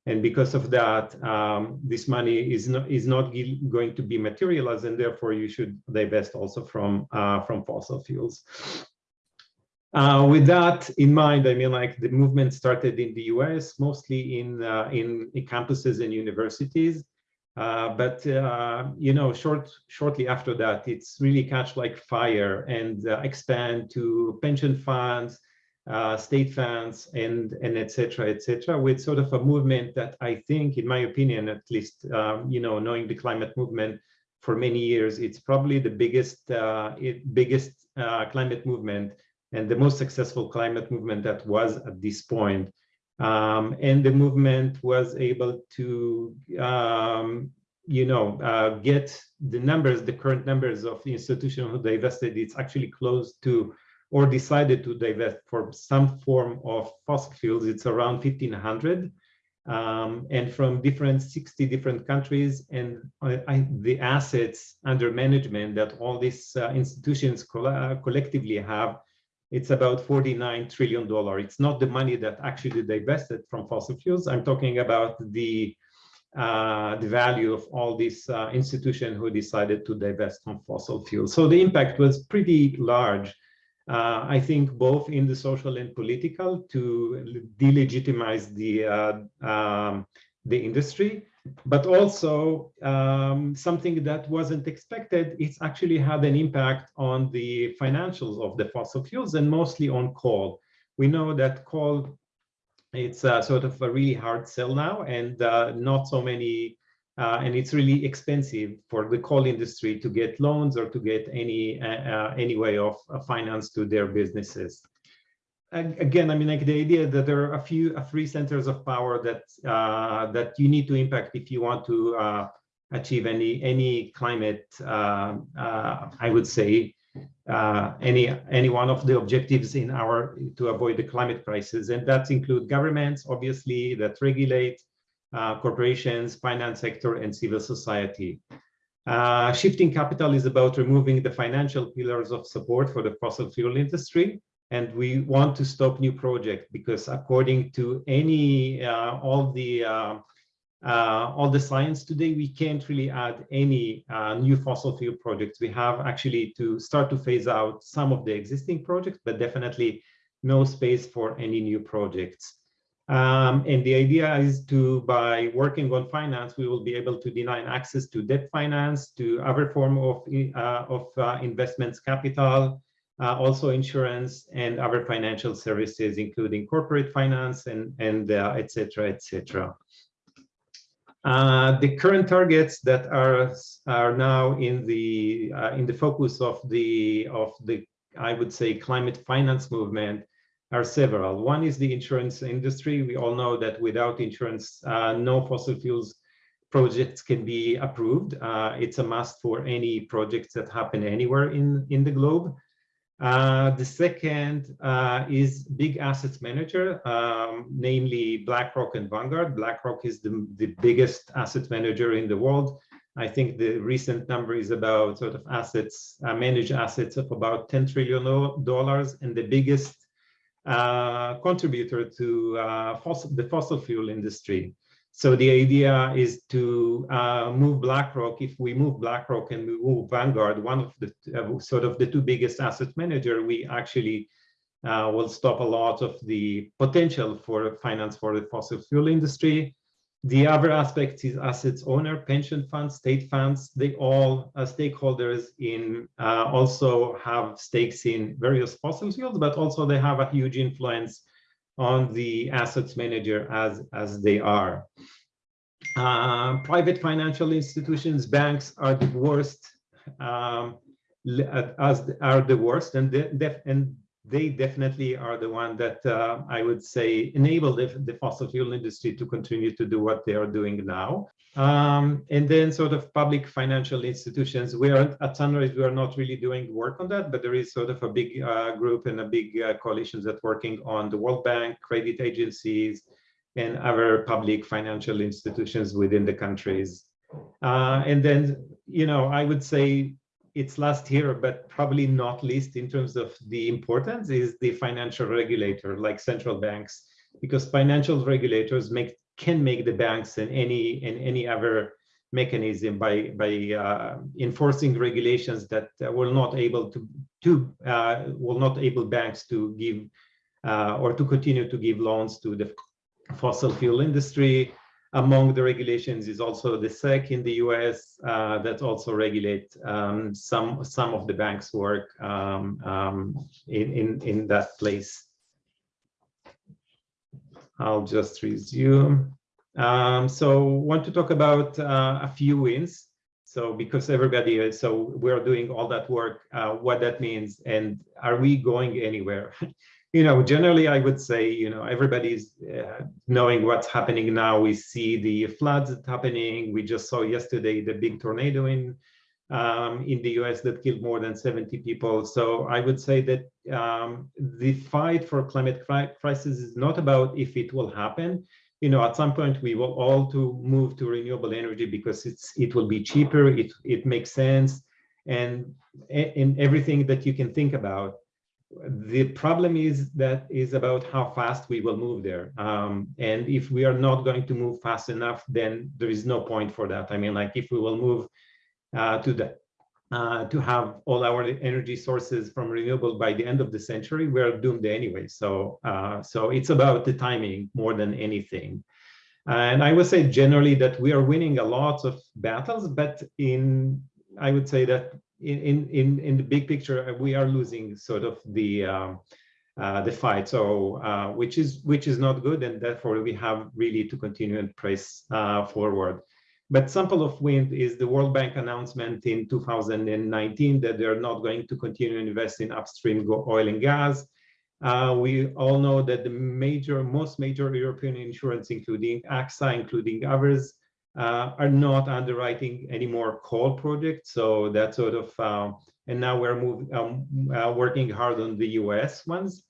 and because of that, um, this money is not is not going to be materialized, and therefore you should divest also from uh, from fossil fuels. Uh, with that in mind, I mean, like the movement started in the U.S., mostly in uh, in, in campuses and universities. Uh, but uh, you know, short shortly after that, it's really catch like fire and uh, expand to pension funds, uh, state funds, and and etc. etc. with sort of a movement that I think, in my opinion, at least, um, you know, knowing the climate movement for many years, it's probably the biggest uh, it, biggest uh, climate movement and the most successful climate movement that was at this point. Um, and the movement was able to, um, you know, uh, get the numbers, the current numbers of the institution who divested, it's actually close to or decided to divest for some form of fossil fuels. It's around 1500 um, and from different 60 different countries and I, I, the assets under management that all these uh, institutions co uh, collectively have it's about 49 trillion dollar. It's not the money that actually divested from fossil fuels. I'm talking about the uh, the value of all these uh, institutions who decided to divest from fossil fuels. So the impact was pretty large. Uh, I think both in the social and political to delegitimize the uh, um, the industry, but also um, something that wasn't expected, it's actually had an impact on the financials of the fossil fuels and mostly on coal. We know that coal, it's uh, sort of a really hard sell now and uh, not so many, uh, and it's really expensive for the coal industry to get loans or to get any, uh, uh, any way of finance to their businesses again, I mean, like the idea that there are a few, a three centers of power that uh, that you need to impact if you want to uh, achieve any any climate. Uh, uh I would say uh, any any one of the objectives in our to avoid the climate crisis, and that include governments, obviously, that regulate uh, corporations, finance sector, and civil society. shifting capital is about removing the financial pillars of support for the fossil fuel industry and we want to stop new projects because according to any uh, all the uh, uh, all the science today, we can't really add any uh, new fossil fuel projects. We have actually to start to phase out some of the existing projects, but definitely no space for any new projects. Um, and the idea is to, by working on finance, we will be able to deny access to debt finance, to other form of, uh, of uh, investments capital, uh, also insurance and other financial services, including corporate finance and, and uh, et cetera, et cetera. Uh, the current targets that are are now in the uh, in the focus of the of the I would say climate finance movement are several. One is the insurance industry. We all know that without insurance, uh, no fossil fuels projects can be approved. Uh, it's a must for any projects that happen anywhere in in the globe. Uh, the second uh, is big assets manager, um, namely BlackRock and Vanguard. BlackRock is the, the biggest asset manager in the world. I think the recent number is about sort of assets, uh, managed assets of about 10 trillion dollars and the biggest uh, contributor to uh, fossil, the fossil fuel industry. So the idea is to uh, move BlackRock. If we move BlackRock and we move Vanguard, one of the uh, sort of the two biggest asset manager, we actually uh, will stop a lot of the potential for finance for the fossil fuel industry. The other aspect is assets owner, pension funds, state funds. They all uh, stakeholders in uh, also have stakes in various fossil fuels, but also they have a huge influence on the assets manager as, as they are. Uh, private financial institutions, banks are the worst, um, uh, as are the worst, and def- and they definitely are the one that uh, I would say enable the, the fossil fuel industry to continue to do what they are doing now. Um, and then sort of public financial institutions, we are at Sunrise, we are not really doing work on that, but there is sort of a big uh, group and a big uh, coalition that's working on the World Bank, credit agencies, and other public financial institutions within the countries. Uh, and then, you know, I would say it's last here, but probably not least in terms of the importance is the financial regulator like central banks, because financial regulators make can make the banks and any and any other mechanism by by uh, enforcing regulations that uh, will not able to to uh, will not able banks to give uh, or to continue to give loans to the fossil fuel industry. Among the regulations is also the SEC in the US uh, that also regulate um, some some of the bank's work um, um, in, in, in that place. I'll just resume. Um, so want to talk about uh, a few wins. So because everybody is, so we're doing all that work, uh, what that means, and are we going anywhere? you know, generally I would say, you know, everybody's uh, knowing what's happening now. We see the floods happening. We just saw yesterday the big tornado in um, in the US that killed more than 70 people. So I would say that um, the fight for climate crisis is not about if it will happen. You know, at some point we will all to move to renewable energy because it's it will be cheaper. It it makes sense, and in everything that you can think about. The problem is that is about how fast we will move there. Um, and if we are not going to move fast enough, then there is no point for that. I mean, like if we will move uh, to the uh, to have all our energy sources from renewable by the end of the century, we're doomed anyway. So, uh, so it's about the timing more than anything. And I would say generally that we are winning a lot of battles, but in I would say that in in in the big picture, we are losing sort of the um, uh, the fight. So, uh, which is which is not good, and therefore we have really to continue and press uh, forward. But sample of wind is the World Bank announcement in 2019 that they're not going to continue to invest in upstream oil and gas. Uh, we all know that the major, most major European insurance, including AXA, including others, uh, are not underwriting any more coal projects. So that sort of, uh, and now we're moving, um, uh, working hard on the US ones.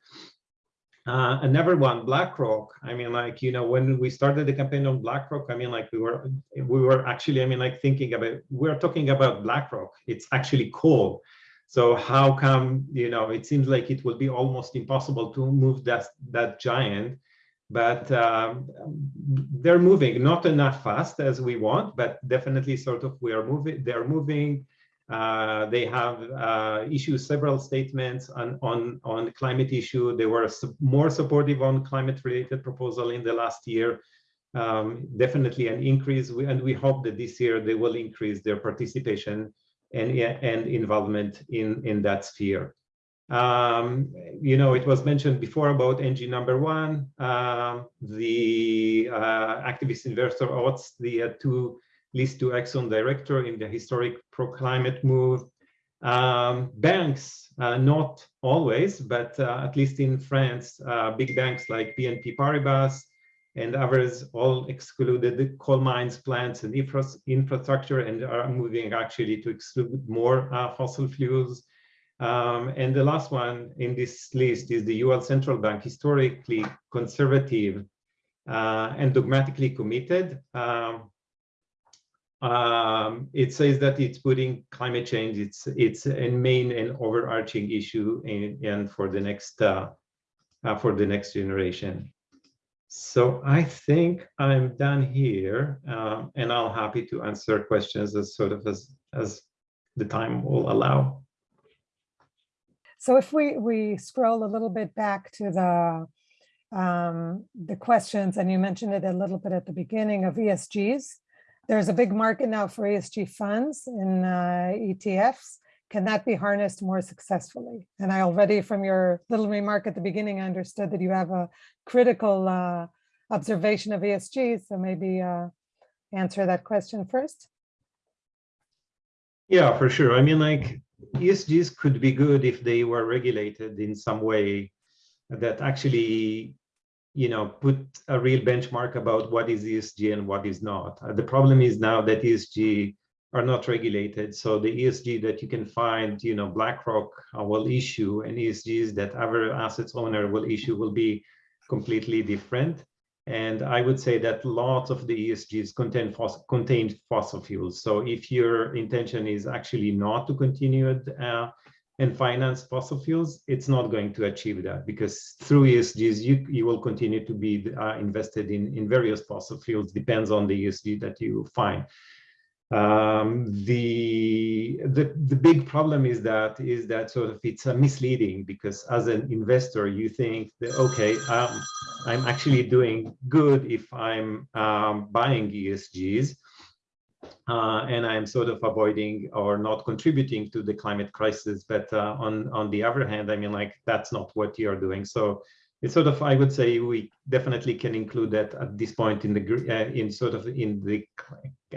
Uh, another one, BlackRock. I mean, like you know, when we started the campaign on BlackRock, I mean, like we were we were actually, I mean, like thinking about we're talking about BlackRock. It's actually coal. So how come you know? It seems like it will be almost impossible to move that that giant, but um, they're moving not enough fast as we want, but definitely sort of we are moving. They're moving. Uh, they have uh, issued several statements on, on, on climate issue. They were su more supportive on climate related proposal in the last year. Um, definitely an increase. We, and we hope that this year they will increase their participation and, and involvement in, in that sphere. Um, you know, it was mentioned before about Engine number one, um, the uh, activist investor Oates, the uh, two list to Exxon director in the historic pro-climate move. Um, banks, uh, not always, but uh, at least in France, uh, big banks like BNP Paribas and others all excluded the coal mines, plants, and infra infrastructure and are moving actually to exclude more uh, fossil fuels. Um, and the last one in this list is the UL Central Bank, historically conservative uh, and dogmatically committed. Um, um, it says that it's putting climate change, it's it's a main and overarching issue in, and for the next uh, uh, for the next generation. So I think I'm done here, um, and I'll happy to answer questions as sort of as as the time will allow. So if we we scroll a little bit back to the um, the questions, and you mentioned it a little bit at the beginning of ESGs, there's a big market now for ESG funds in uh, ETFs. Can that be harnessed more successfully? And I already, from your little remark at the beginning, I understood that you have a critical uh, observation of ESG. So maybe, uh, answer that question first? Yeah, for sure. I mean, like ESGs could be good if they were regulated in some way that actually, you know, put a real benchmark about what is ESG and what is not. Uh, the problem is now that ESG are not regulated. So the ESG that you can find, you know, BlackRock uh, will issue and ESGs that other assets owner will issue will be completely different. And I would say that lots of the ESGs contain fossil, fossil fuels. So if your intention is actually not to continue uh, and finance fossil fuels, it's not going to achieve that because through ESGs, you, you will continue to be uh, invested in, in various fossil fuels, depends on the ESG that you find. Um, the, the the big problem is that is that sort of it's uh, misleading because as an investor you think that okay um, I'm actually doing good if I'm um, buying ESGs uh, and I'm sort of avoiding or not contributing to the climate crisis. But uh, on on the other hand I mean like that's not what you're doing. So it's sort of I would say we definitely can include that at this point in the uh, in sort of in the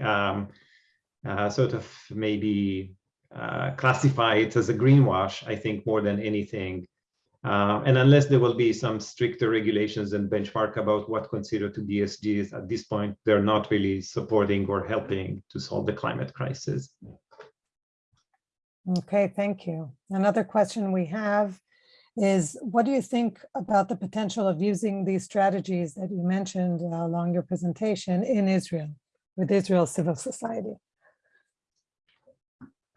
um, uh, sort of maybe uh, classify it as a greenwash, I think, more than anything. Uh, and unless there will be some stricter regulations and benchmark about what considered to be ESGs, at this point, they're not really supporting or helping to solve the climate crisis. Okay, thank you. Another question we have is, what do you think about the potential of using these strategies that you mentioned uh, along your presentation in Israel, with Israel civil society?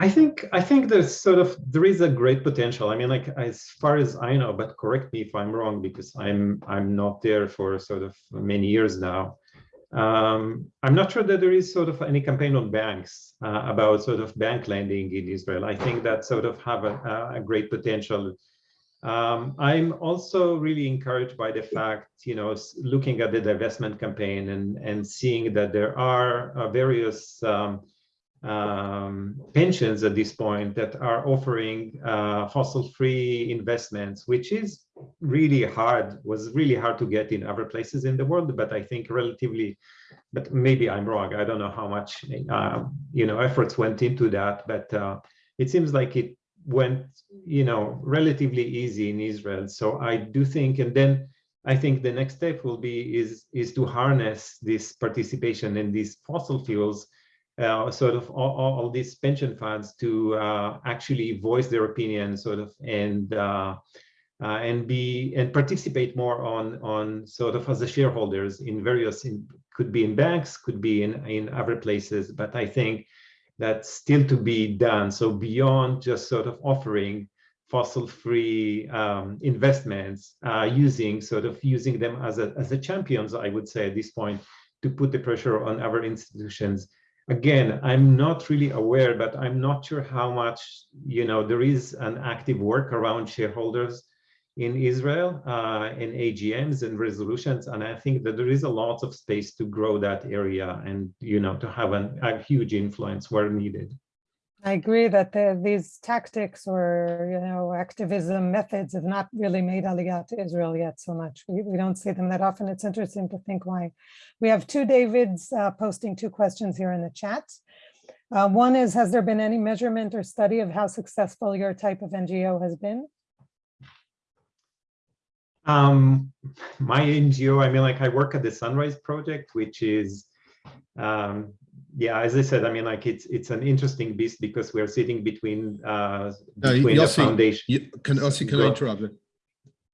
I think I think there's sort of there is a great potential. I mean, like as far as I know, but correct me if I'm wrong because I'm I'm not there for sort of many years now. Um, I'm not sure that there is sort of any campaign on banks uh, about sort of bank lending in Israel. I think that sort of have a, a great potential. Um, I'm also really encouraged by the fact, you know, looking at the divestment campaign and and seeing that there are uh, various um, um, pensions at this point that are offering uh, fossil-free investments, which is really hard, was really hard to get in other places in the world, but I think relatively, but maybe I'm wrong. I don't know how much, uh, you know, efforts went into that, but uh, it seems like it went, you know, relatively easy in Israel. So I do think, and then I think the next step will be is, is to harness this participation in these fossil fuels uh, sort of all, all, these pension funds to uh, actually voice their opinion sort of and uh, uh, and be and participate more on on sort of as the shareholders in various in, could be in banks could be in in other places. But i think that's still to be done. So beyond just sort of offering fossil free um, investments uh, using sort of using them as a as a champions i would say at this point to put the pressure on other institutions again, I'm not really aware, but I'm not sure how much, you know, there is an active work around shareholders in Israel uh, in AGMs and resolutions. And I think that there is a lot of space to grow that area and, you know, to have an, a huge influence where needed. I agree that the, these tactics or, you know, activism methods have not really made Aliyah to Israel yet so much. We, we don't see them that often. It's interesting to think why. We have two Davids uh, posting two questions here in the chat. Uh, one is, has there been any measurement or study of how successful your type of NGO has been? Um, my NGO, I mean, like I work at the Sunrise Project, which is um, yeah, as I said, I mean, like it's it's an interesting beast because we're sitting between uh no, between Yossi, the foundation. You, can Yossi, can Go- I interrupt?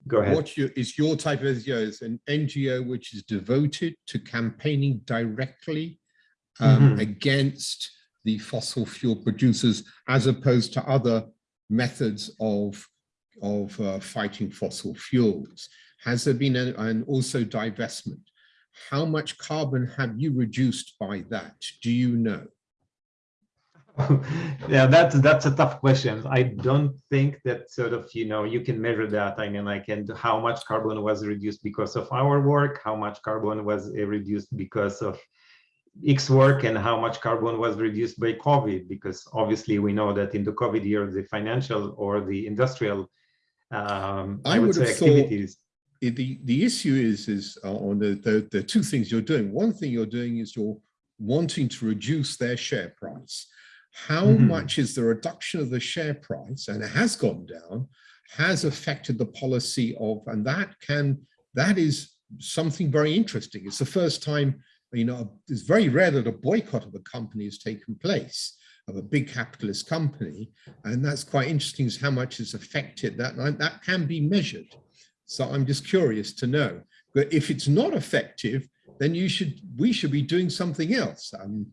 Go ahead. What you, is your type of NGO is an NGO which is devoted to campaigning directly um, Mhm. against the fossil fuel producers as opposed to other methods of of uh, fighting fossil fuels. Has there been an, and also divestment? How much carbon have you reduced by that? Do you know? yeah, that's that's a tough question. I don't think that sort of you know you can measure that. I mean, like, and how much carbon was reduced because of our work, how much carbon was uh, reduced because of X work, and how much carbon was reduced by COVID. Because obviously, we know that in the COVID year, the financial or the industrial, um, I, I would would say, thought- activities. it- the the issue is is uh, on the, the the two things you're doing. One thing you're doing is you're wanting to reduce their share price. How Mhm. much is the reduction of the share price, and it has gone down, has affected the policy of, and that can, that is something very interesting. It's the first time, you know, it's very rare that a boycott of a company has taken place, of a big capitalist company, and that's quite interesting is how much has affected that, that can be measured. So I'm just curious to know, but if it's not effective, then you should, we should be doing something else um,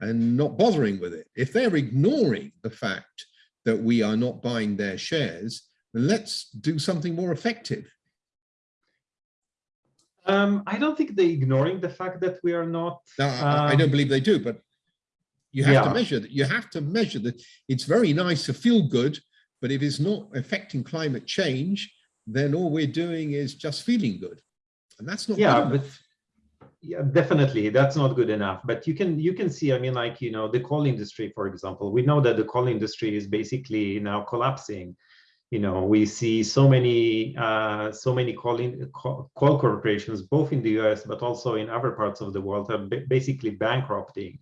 and not bothering with it. If they're ignoring the fact that we are not buying their shares, then let's do something more effective. Um, I don't think they're ignoring the fact that we are not. Now, I, I don't um, believe they do, but you have to measure that. You have to measure that. It's very nice to feel good, but if it's not affecting climate change, then all we're doing is just feeling good. And that's not. good Yeah, but yeah, definitely that's not good enough. But you can you can see, I mean, like you know, the coal industry, for example, we know that the coal industry is basically now collapsing. You know, we see so many uh, so many coal, in, coal coal corporations, both in the U.S. but also in other parts of the world, are basically bankrupting.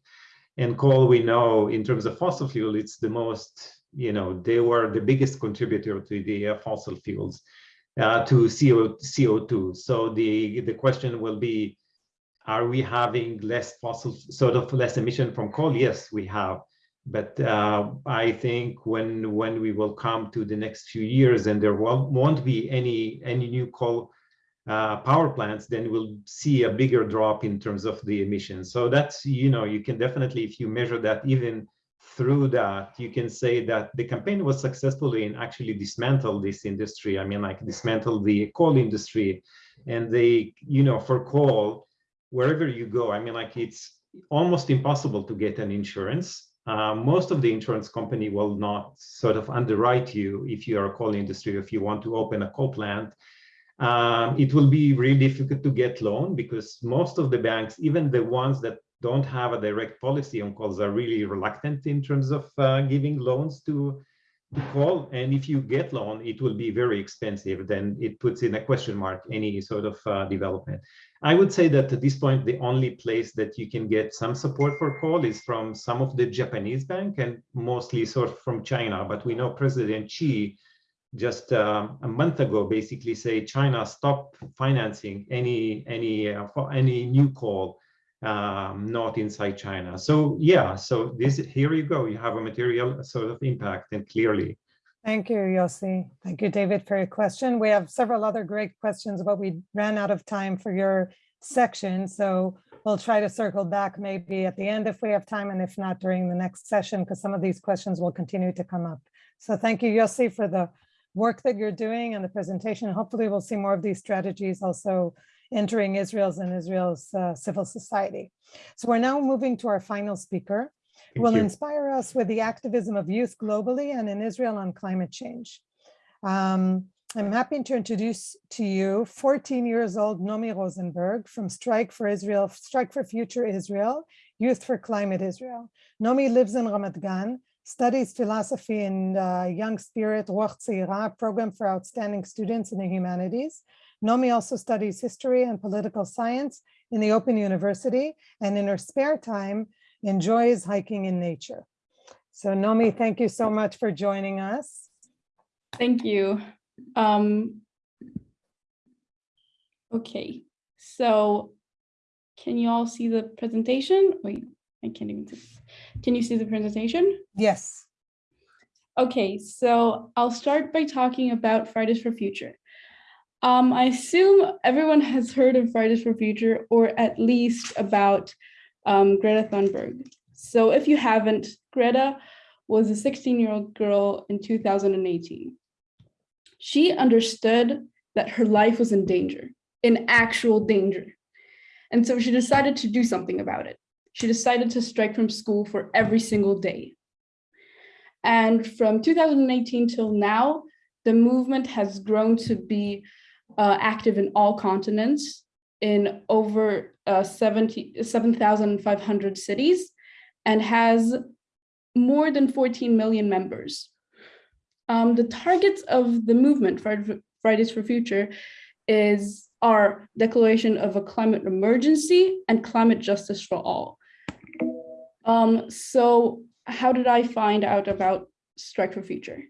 And coal, we know, in terms of fossil fuel, it's the most. You know, they were the biggest contributor to the uh, fossil fuels uh, to CO, CO2. So the, the question will be, are we having less fossil, sort of less emission from coal? Yes, we have. But uh, I think when when we will come to the next few years and there won't, won't be any any new coal uh, power plants, then we'll see a bigger drop in terms of the emissions. So that's, you know, you can definitely, if you measure that even through that, you can say that the campaign was successful in actually dismantle this industry. I mean, like dismantle the coal industry and they, you know, for coal, wherever you go, I mean, like it's almost impossible to get an insurance. Uh, most of the insurance company will not sort of underwrite you if you are a coal industry, if you want to open a coal plant. Um, it will be really difficult to get loan because most of the banks, even the ones that don't have a direct policy on calls are really reluctant in terms of uh, giving loans to, to call. And if you get loan, it will be very expensive. Then it puts in a question mark any sort of uh, development. I would say that at this point, the only place that you can get some support for call is from some of the Japanese bank and mostly sort of from China. But we know President Xi just uh, a month ago basically say China stop financing any any uh, any new call um, not inside China. So yeah, so this here you go. You have a material sort of impact and clearly. Thank you, Yossi. Thank you, David, for your question. We have several other great questions, but we ran out of time for your section. So we'll try to circle back maybe at the end if we have time and if not during the next session, because some of these questions will continue to come up. So thank you, Yossi, for the work that you're doing and the presentation. Hopefully we'll see more of these strategies also entering Israel's and Israel's uh, civil society. So we're now moving to our final speaker Thank will you. inspire us with the activism of youth globally and in Israel on climate change. Um, I'm happy to introduce to you 14 years old Nomi Rosenberg from Strike for Israel, Strike for Future Israel, Youth for Climate Israel. Nomi lives in Ramat Gan, studies philosophy in uh, Young Spirit Ruach Tzeira, program for outstanding students in the humanities. Nomi also studies history and political science in the Open University, and in her spare time, enjoys hiking in nature. So Nomi, thank you so much for joining us. Thank you. Um, okay, so can you all see the presentation? Wait, I can't even see. Can you see the presentation? Yes, Okay, so I'll start by talking about Fridays for Future. Um, I assume everyone has heard of Fridays for Future or at least about um, Greta Thunberg. So if you haven't, Greta was a 16 year old girl in 2018. She understood that her life was in danger, in actual danger. And so she decided to do something about it. She decided to strike from school for every single day. And from 2018 till now, the movement has grown to be uh, active in all continents in over uh, 70 7,500 cities and has more than 14 million members. Um, the targets of the movement Fridays for Future is our declaration of a climate emergency and climate justice for all. Um, so how did I find out about Strike for Future?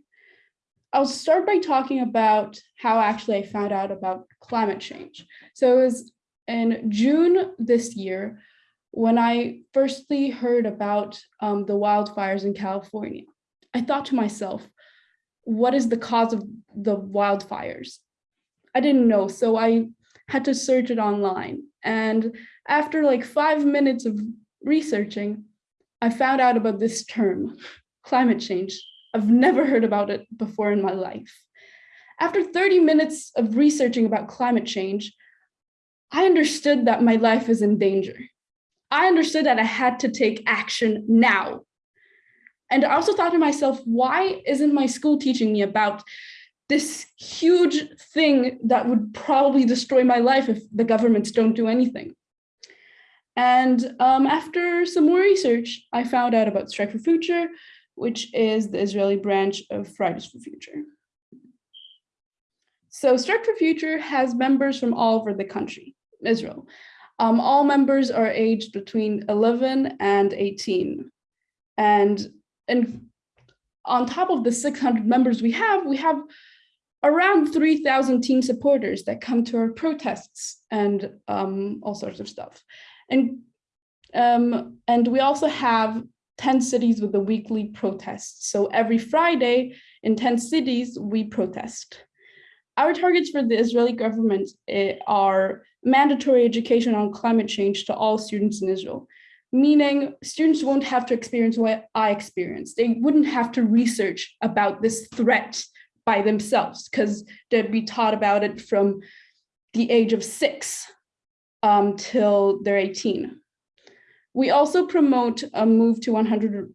I'll start by talking about how actually I found out about climate change. So it was in June this year when I firstly heard about um, the wildfires in California. I thought to myself, what is the cause of the wildfires? I didn't know, so I had to search it online. And after like five minutes of researching, I found out about this term, climate change. I've never heard about it before in my life. After 30 minutes of researching about climate change, I understood that my life is in danger. I understood that I had to take action now. And I also thought to myself, why isn't my school teaching me about this huge thing that would probably destroy my life if the governments don't do anything? And um, after some more research, I found out about Strike for Future, which is the Israeli branch of Fridays for Future. So Strike for Future has members from all over the country, Israel. Um, all members are aged between 11 and 18. And, and on top of the 600 members we have, we have around 3,000 teen supporters that come to our protests and um, all sorts of stuff. And, um, and we also have 10 cities with the weekly protests. So every Friday in 10 cities, we protest. Our targets for the Israeli government eh, are mandatory education on climate change to all students in Israel, meaning students won't have to experience what I experienced. They wouldn't have to research about this threat by themselves because they'd be taught about it from the age of six um, till they're 18. We also promote a move to 100%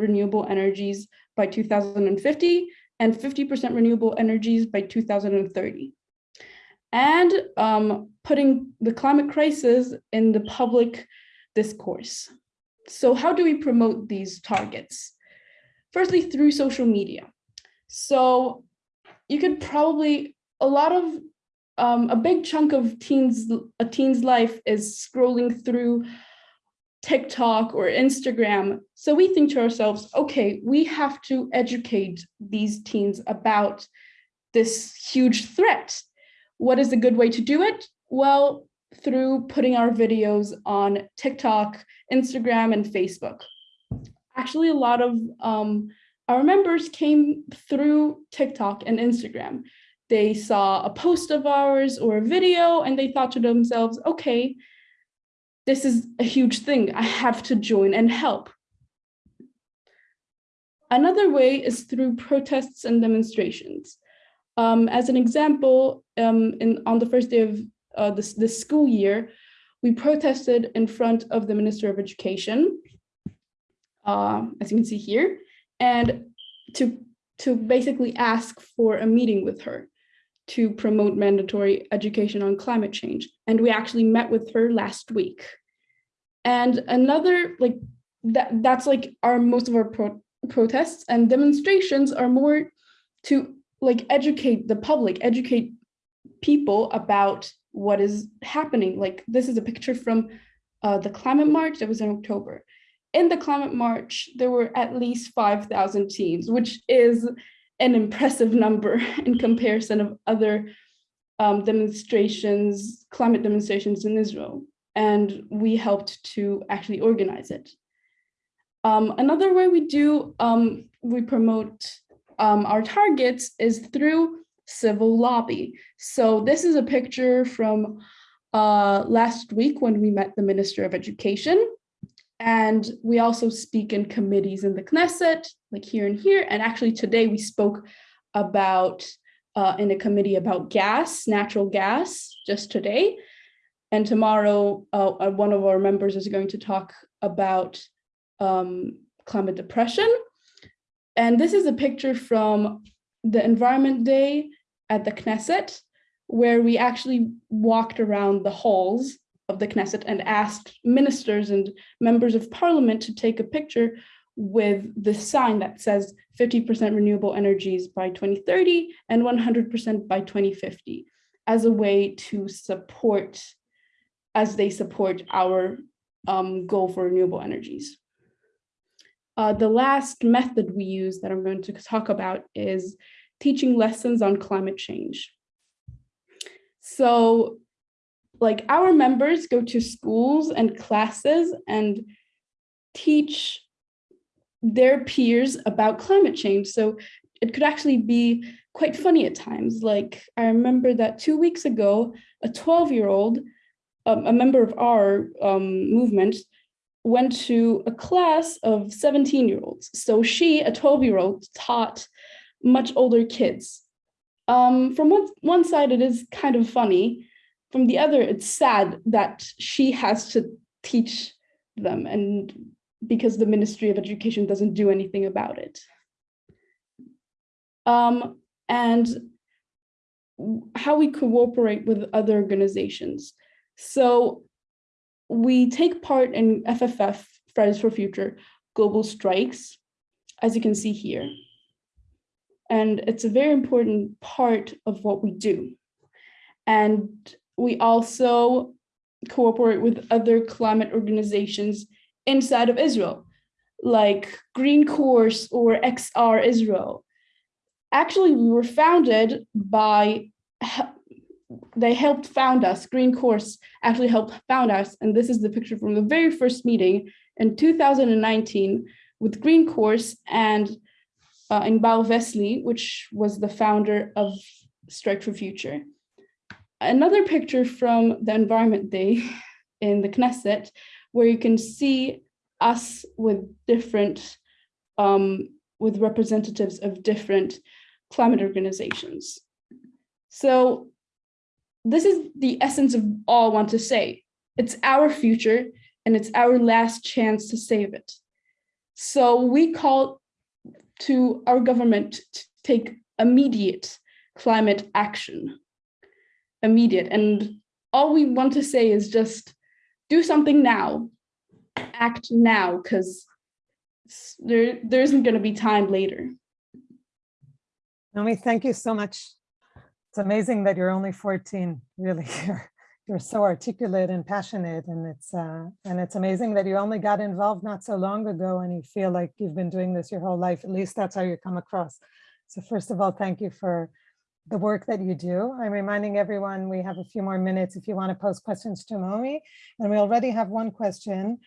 renewable energies by 2050 and 50% renewable energies by 2030. And um, putting the climate crisis in the public discourse. So how do we promote these targets? Firstly, through social media. So you could probably, a lot of, um, a big chunk of teens, a teen's life is scrolling through TikTok or Instagram. So we think to ourselves, okay, we have to educate these teens about this huge threat. What is a good way to do it? Well, through putting our videos on TikTok, Instagram, and Facebook. Actually, a lot of um, our members came through TikTok and Instagram. They saw a post of ours or a video and they thought to themselves, okay, this is a huge thing. I have to join and help. Another way is through protests and demonstrations. Um, as an example, um, in, on the first day of uh, this, this school year, we protested in front of the Minister of Education, uh, as you can see here, and to, to basically ask for a meeting with her to promote mandatory education on climate change. And we actually met with her last week. And another, like, that that's like our most of our pro protests and demonstrations are more to like educate the public, educate people about what is happening. Like this is a picture from uh, the climate march that was in October. In the climate march, there were at least 5,000 teams, which is an impressive number in comparison of other um, demonstrations, climate demonstrations in Israel. And we helped to actually organize it. Um, another way we do, um, we promote um, our targets is through civil lobby. So this is a picture from uh, last week when we met the Minister of Education. And we also speak in committees in the Knesset, like here and here. And actually today we spoke about uh, in a committee about gas, natural gas, just today. And tomorrow, uh, uh one of our members is going to talk about um, climate depression. And this is a picture from the Environment Day at the Knesset, where we actually walked around the halls of the Knesset and asked ministers and members of parliament to take a picture with the sign that says 50% renewable energies by 2030 and 100% by 2050 as a way to support, as they support our um, goal for renewable energies. uh, the last method we use that I'm going to talk about is teaching lessons on climate change. So like our members go to schools and classes and teach their peers about climate change. So it could actually be quite funny at times. Like I remember that two weeks ago, a 12 year old, um, a member of our um, movement, went to a class of 17 year olds. So she, a 12 year old, taught much older kids. Um, from one, one side, it is kind of funny. From the other, it's sad that she has to teach them and because the Ministry of Education doesn't do anything about it. Um, and how we cooperate with other organizations. So we take part in FFF, Fridays for Future, global strikes, as you can see here. And it's a very important part of what we do. And we also cooperate with other climate organizations inside of Israel, like Green Course or XR Israel. Actually, we were founded by, they helped found us, Green Course actually helped found us, and this is the picture from the very first meeting in 2019 with Green Course and uh, Inbal Vesely, which was the founder of Strike for Future. Another picture from the Environment Day in the Knesset, where you can see us with different, um, with representatives of different climate organizations. So this is the essence of all I want to say. It's our future and it's our last chance to save it. So we call to our government to take immediate climate action, immediate. And all we want to say is just do something now, act now, because there, there isn't going to be time later. Naomi, thank you so much. It's amazing that you're only 14, really. You're, you're so articulate and passionate and it's uh, and it's amazing that you only got involved not so long ago and you feel like you've been doing this your whole life. At least that's how you come across. So first of all, thank you for the work that you do. I'm reminding everyone we have a few more minutes if you want to post questions to Naomi. And we already have one question,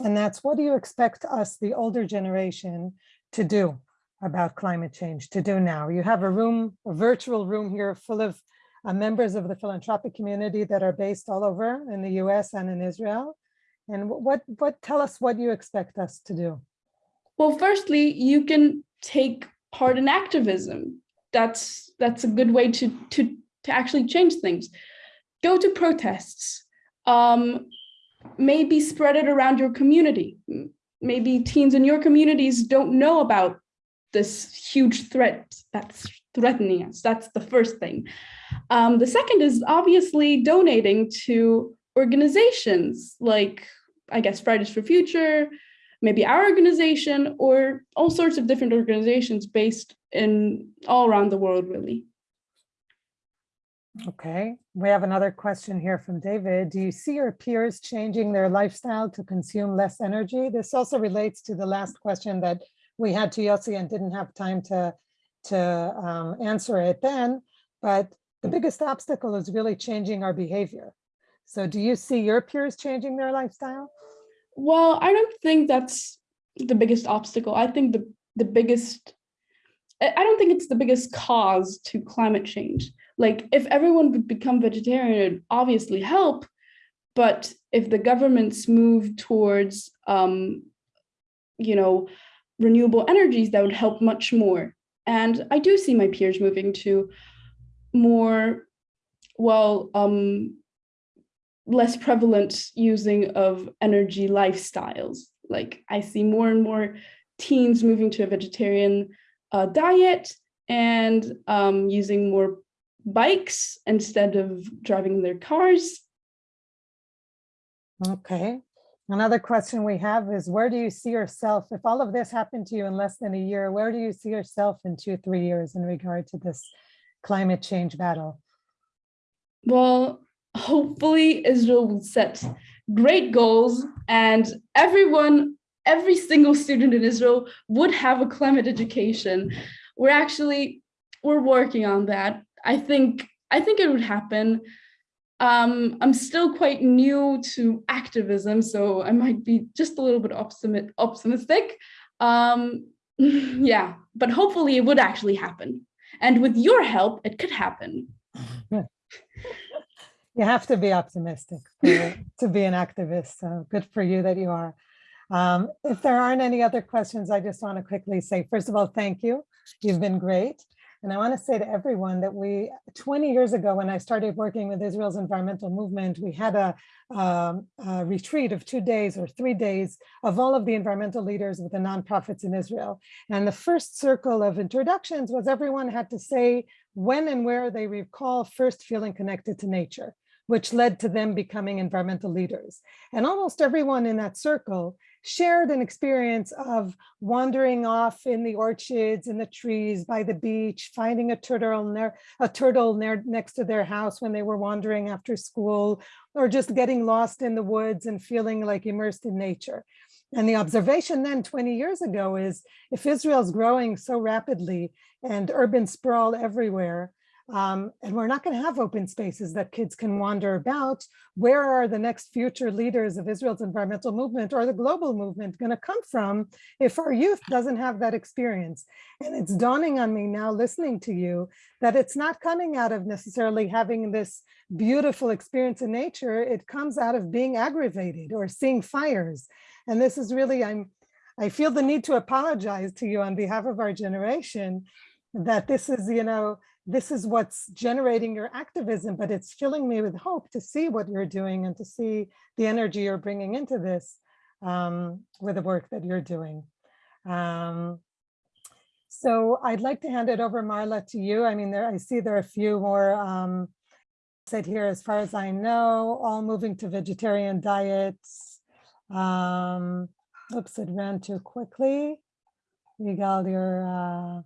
and that's what do you expect us, the older generation, to do about climate change, to do now? You have a room, a virtual room here full of uh, members of the philanthropic community that are based all over in the US and in Israel. And what, what tell us what you expect us to do? Well, firstly, you can take part in activism. That's that's a good way to to to actually change things. Go to protests. Um, maybe spread it around your community. Maybe teens in your communities don't know about this huge threat that's threatening us. That's the first thing. Um, the second is obviously donating to organizations like, I guess, Fridays for Future, maybe our organization, or all sorts of different organizations based in all around the world, really. Okay, we have another question here from David. Do you see your peers changing their lifestyle to consume less energy? This also relates to the last question that we had to Yossi and didn't have time to, to um, answer it then, but the biggest obstacle is really changing our behavior. So do you see your peers changing their lifestyle? Well, I don't think that's the biggest obstacle. I think the, the biggest, I don't think it's the biggest cause to climate change. Like if everyone would become vegetarian, it would obviously help. But if the governments move towards, um, you know, renewable energies, that would help much more. And I do see my peers moving to more, well, um, less prevalent using of energy lifestyles. Like I see more and more teens moving to a vegetarian uh, diet and um, using more bikes instead of driving their cars. Okay. Another question we have is where do you see yourself, if all of this happened to you in less than a year, where do you see yourself in two, three years in regard to this climate change battle? Well, hopefully Israel will set great goals and everyone every single student in Israel would have a climate education. We're actually, we're working on that. I think, I think it would happen. Um, I'm still quite new to activism, so I might be just a little bit optimi- optimistic. Um, yeah, but hopefully it would actually happen. And with your help, it could happen. You have to be optimistic to be an activist. So good for you that you are. Um, If there aren't any other questions, I just want to quickly say, first of all, thank you. You've been great. And I want to say to everyone that we, 20 years ago, when I started working with Israel's environmental movement, we had a, um, a retreat of two days or three days of all of the environmental leaders with the nonprofits in Israel. And the first circle of introductions was everyone had to say when and where they recall first feeling connected to nature, which led to them becoming environmental leaders. And almost everyone in that circle shared an experience of wandering off in the orchards, in the trees, by the beach, finding a turtle near a turtle near next to their house when they were wandering after school, or just getting lost in the woods and feeling like immersed in nature. And the observation then 20 years ago is if Israel's growing so rapidly and urban sprawl everywhere, um, and we're not going to have open spaces that kids can wander about. Where are the next future leaders of Israel's environmental movement or the global movement going to come from if our youth doesn't have that experience? And it's dawning on me now listening to you that it's not coming out of necessarily having this beautiful experience in nature. It comes out of being aggravated or seeing fires. And this is really, I'm, I feel the need to apologize to you on behalf of our generation that this is, you know, this is what's generating your activism, but it's filling me with hope to see what you're doing and to see the energy you're bringing into this um, with the work that you're doing. Um, so I'd like to hand it over, Marla, to you. I mean, there I see there are a few more um, said here, as far as I know, all moving to vegetarian diets. Um, oops, it ran too quickly. Yigal, your uh,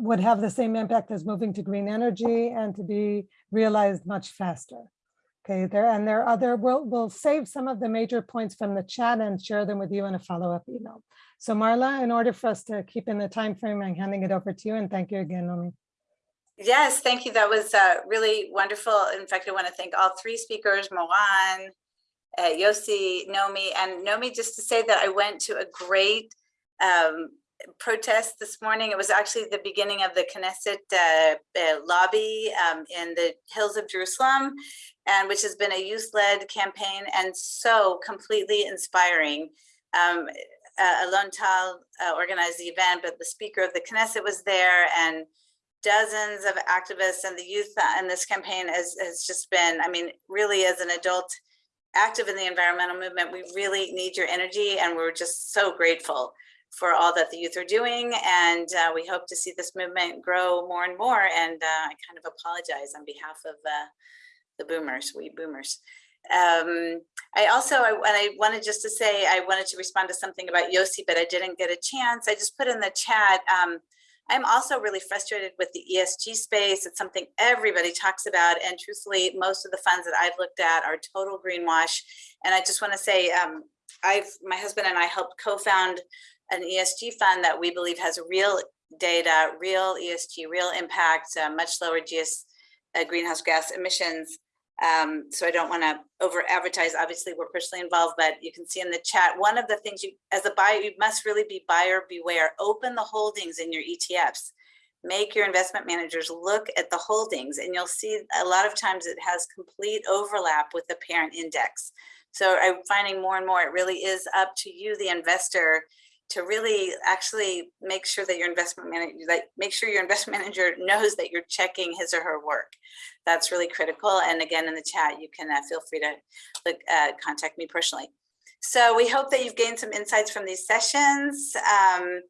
would have the same impact as moving to green energy and to be realized much faster. Okay, there and there are other, we'll, we'll save some of the major points from the chat and share them with you in a follow-up email. So Marla, in order for us to keep in the time frame, I'm handing it over to you and thank you again, Nomi. Yes, thank you. That was uh, really wonderful. In fact, I want to thank all three speakers, Moran, uh, Yossi, Nomi, and Nomi, just to say that I went to a great um, protest this morning. It was actually the beginning of the Knesset uh, uh, lobby um, in the hills of Jerusalem, and which has been a youth-led campaign and so completely inspiring. Um, uh, Alon Tal uh, organized the event, but the speaker of the Knesset was there, and dozens of activists and the youth in this campaign has, has just been, I mean, really as an adult active in the environmental movement, we really need your energy, and we're just so grateful for all that the youth are doing. And uh, we hope to see this movement grow more and more. And uh, I kind of apologize on behalf of uh, the boomers, we boomers. Um, I also, I, and I wanted just to say, I wanted to respond to something about Yossi, but I didn't get a chance. I just put in the chat. Um, I'm also really frustrated with the ESG space. It's something everybody talks about. And truthfully, most of the funds that I've looked at are total greenwash. And I just want to say, um, I've, my husband and I helped co-found an ESG fund that we believe has real data, real ESG, real impact, uh, much lower GS, uh, greenhouse gas emissions. Um, so I don't want to over advertise. Obviously, we're personally involved, but you can see in the chat, one of the things you, as a buyer, you must really be buyer beware. Open the holdings in your ETFs. Make your investment managers look at the holdings and you'll see a lot of times it has complete overlap with the parent index. So I'm finding more and more, it really is up to you, the investor, to really actually make sure that your investment manager, like make sure your investment manager knows that you're checking his or her work. That's really critical. And again, in the chat, you can uh, feel free to look, uh, contact me personally. So we hope that you've gained some insights from these sessions. Um,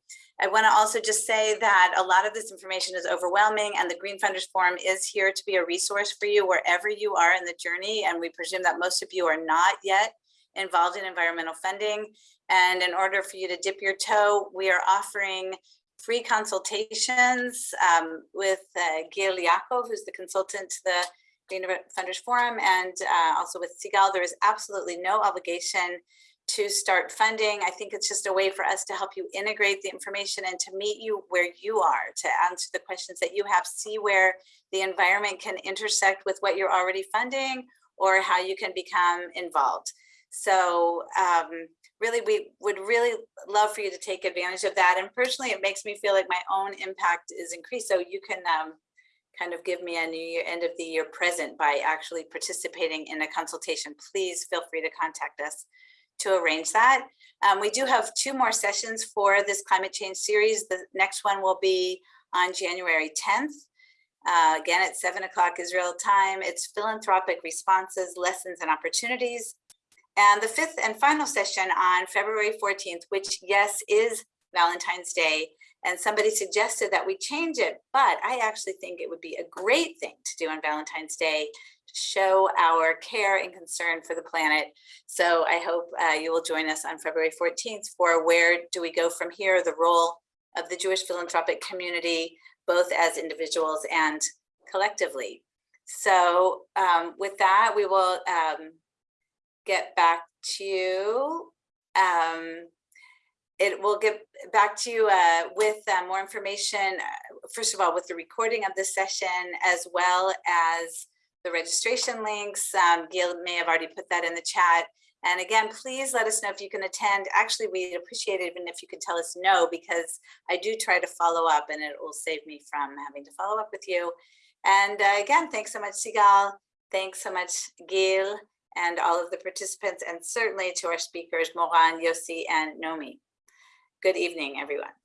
I want to also just say that a lot of this information is overwhelming and the Green Funders Forum is here to be a resource for you wherever you are in the journey. And we presume that most of you are not yet involved in environmental funding. And in order for you to dip your toe, we are offering free consultations um, with uh, Gil Yaakov, who's the consultant to the Green Funders Forum, and uh, also with Sigal. There is absolutely no obligation to start funding. I think it's just a way for us to help you integrate the information and to meet you where you are, to answer the questions that you have, see where the environment can intersect with what you're already funding or how you can become involved. So um, really, we would really love for you to take advantage of that. And personally, it makes me feel like my own impact is increased. So you can um, kind of give me a new year, end of the year present by actually participating in a consultation. Please feel free to contact us to arrange that. Um, we do have two more sessions for this climate change series. The next one will be on January 10th. Uh, again, at seven o'clock Israel time, it's philanthropic responses, lessons and opportunities. And the fifth and final session on February 14th, which yes, is Valentine's Day. And somebody suggested that we change it, but I actually think it would be a great thing to do on Valentine's Day to show our care and concern for the planet. So I hope uh, you will join us on February 14th for where do we go from here, the role of the Jewish philanthropic community, both as individuals and collectively. So um, with that, we will um, get back to you. Um, it will get back to you uh, with uh, more information, uh, first of all, with the recording of this session, as well as the registration links. Um, Gil may have already put that in the chat. And again, please let us know if you can attend. Actually, we'd appreciate it even if you could tell us no, because I do try to follow up and it will save me from having to follow up with you. And uh, again, thanks so much, Sigal. Thanks so much, Gil, and all of the participants, and certainly to our speakers, Moran, Yossi, and Nomi. Good evening, everyone.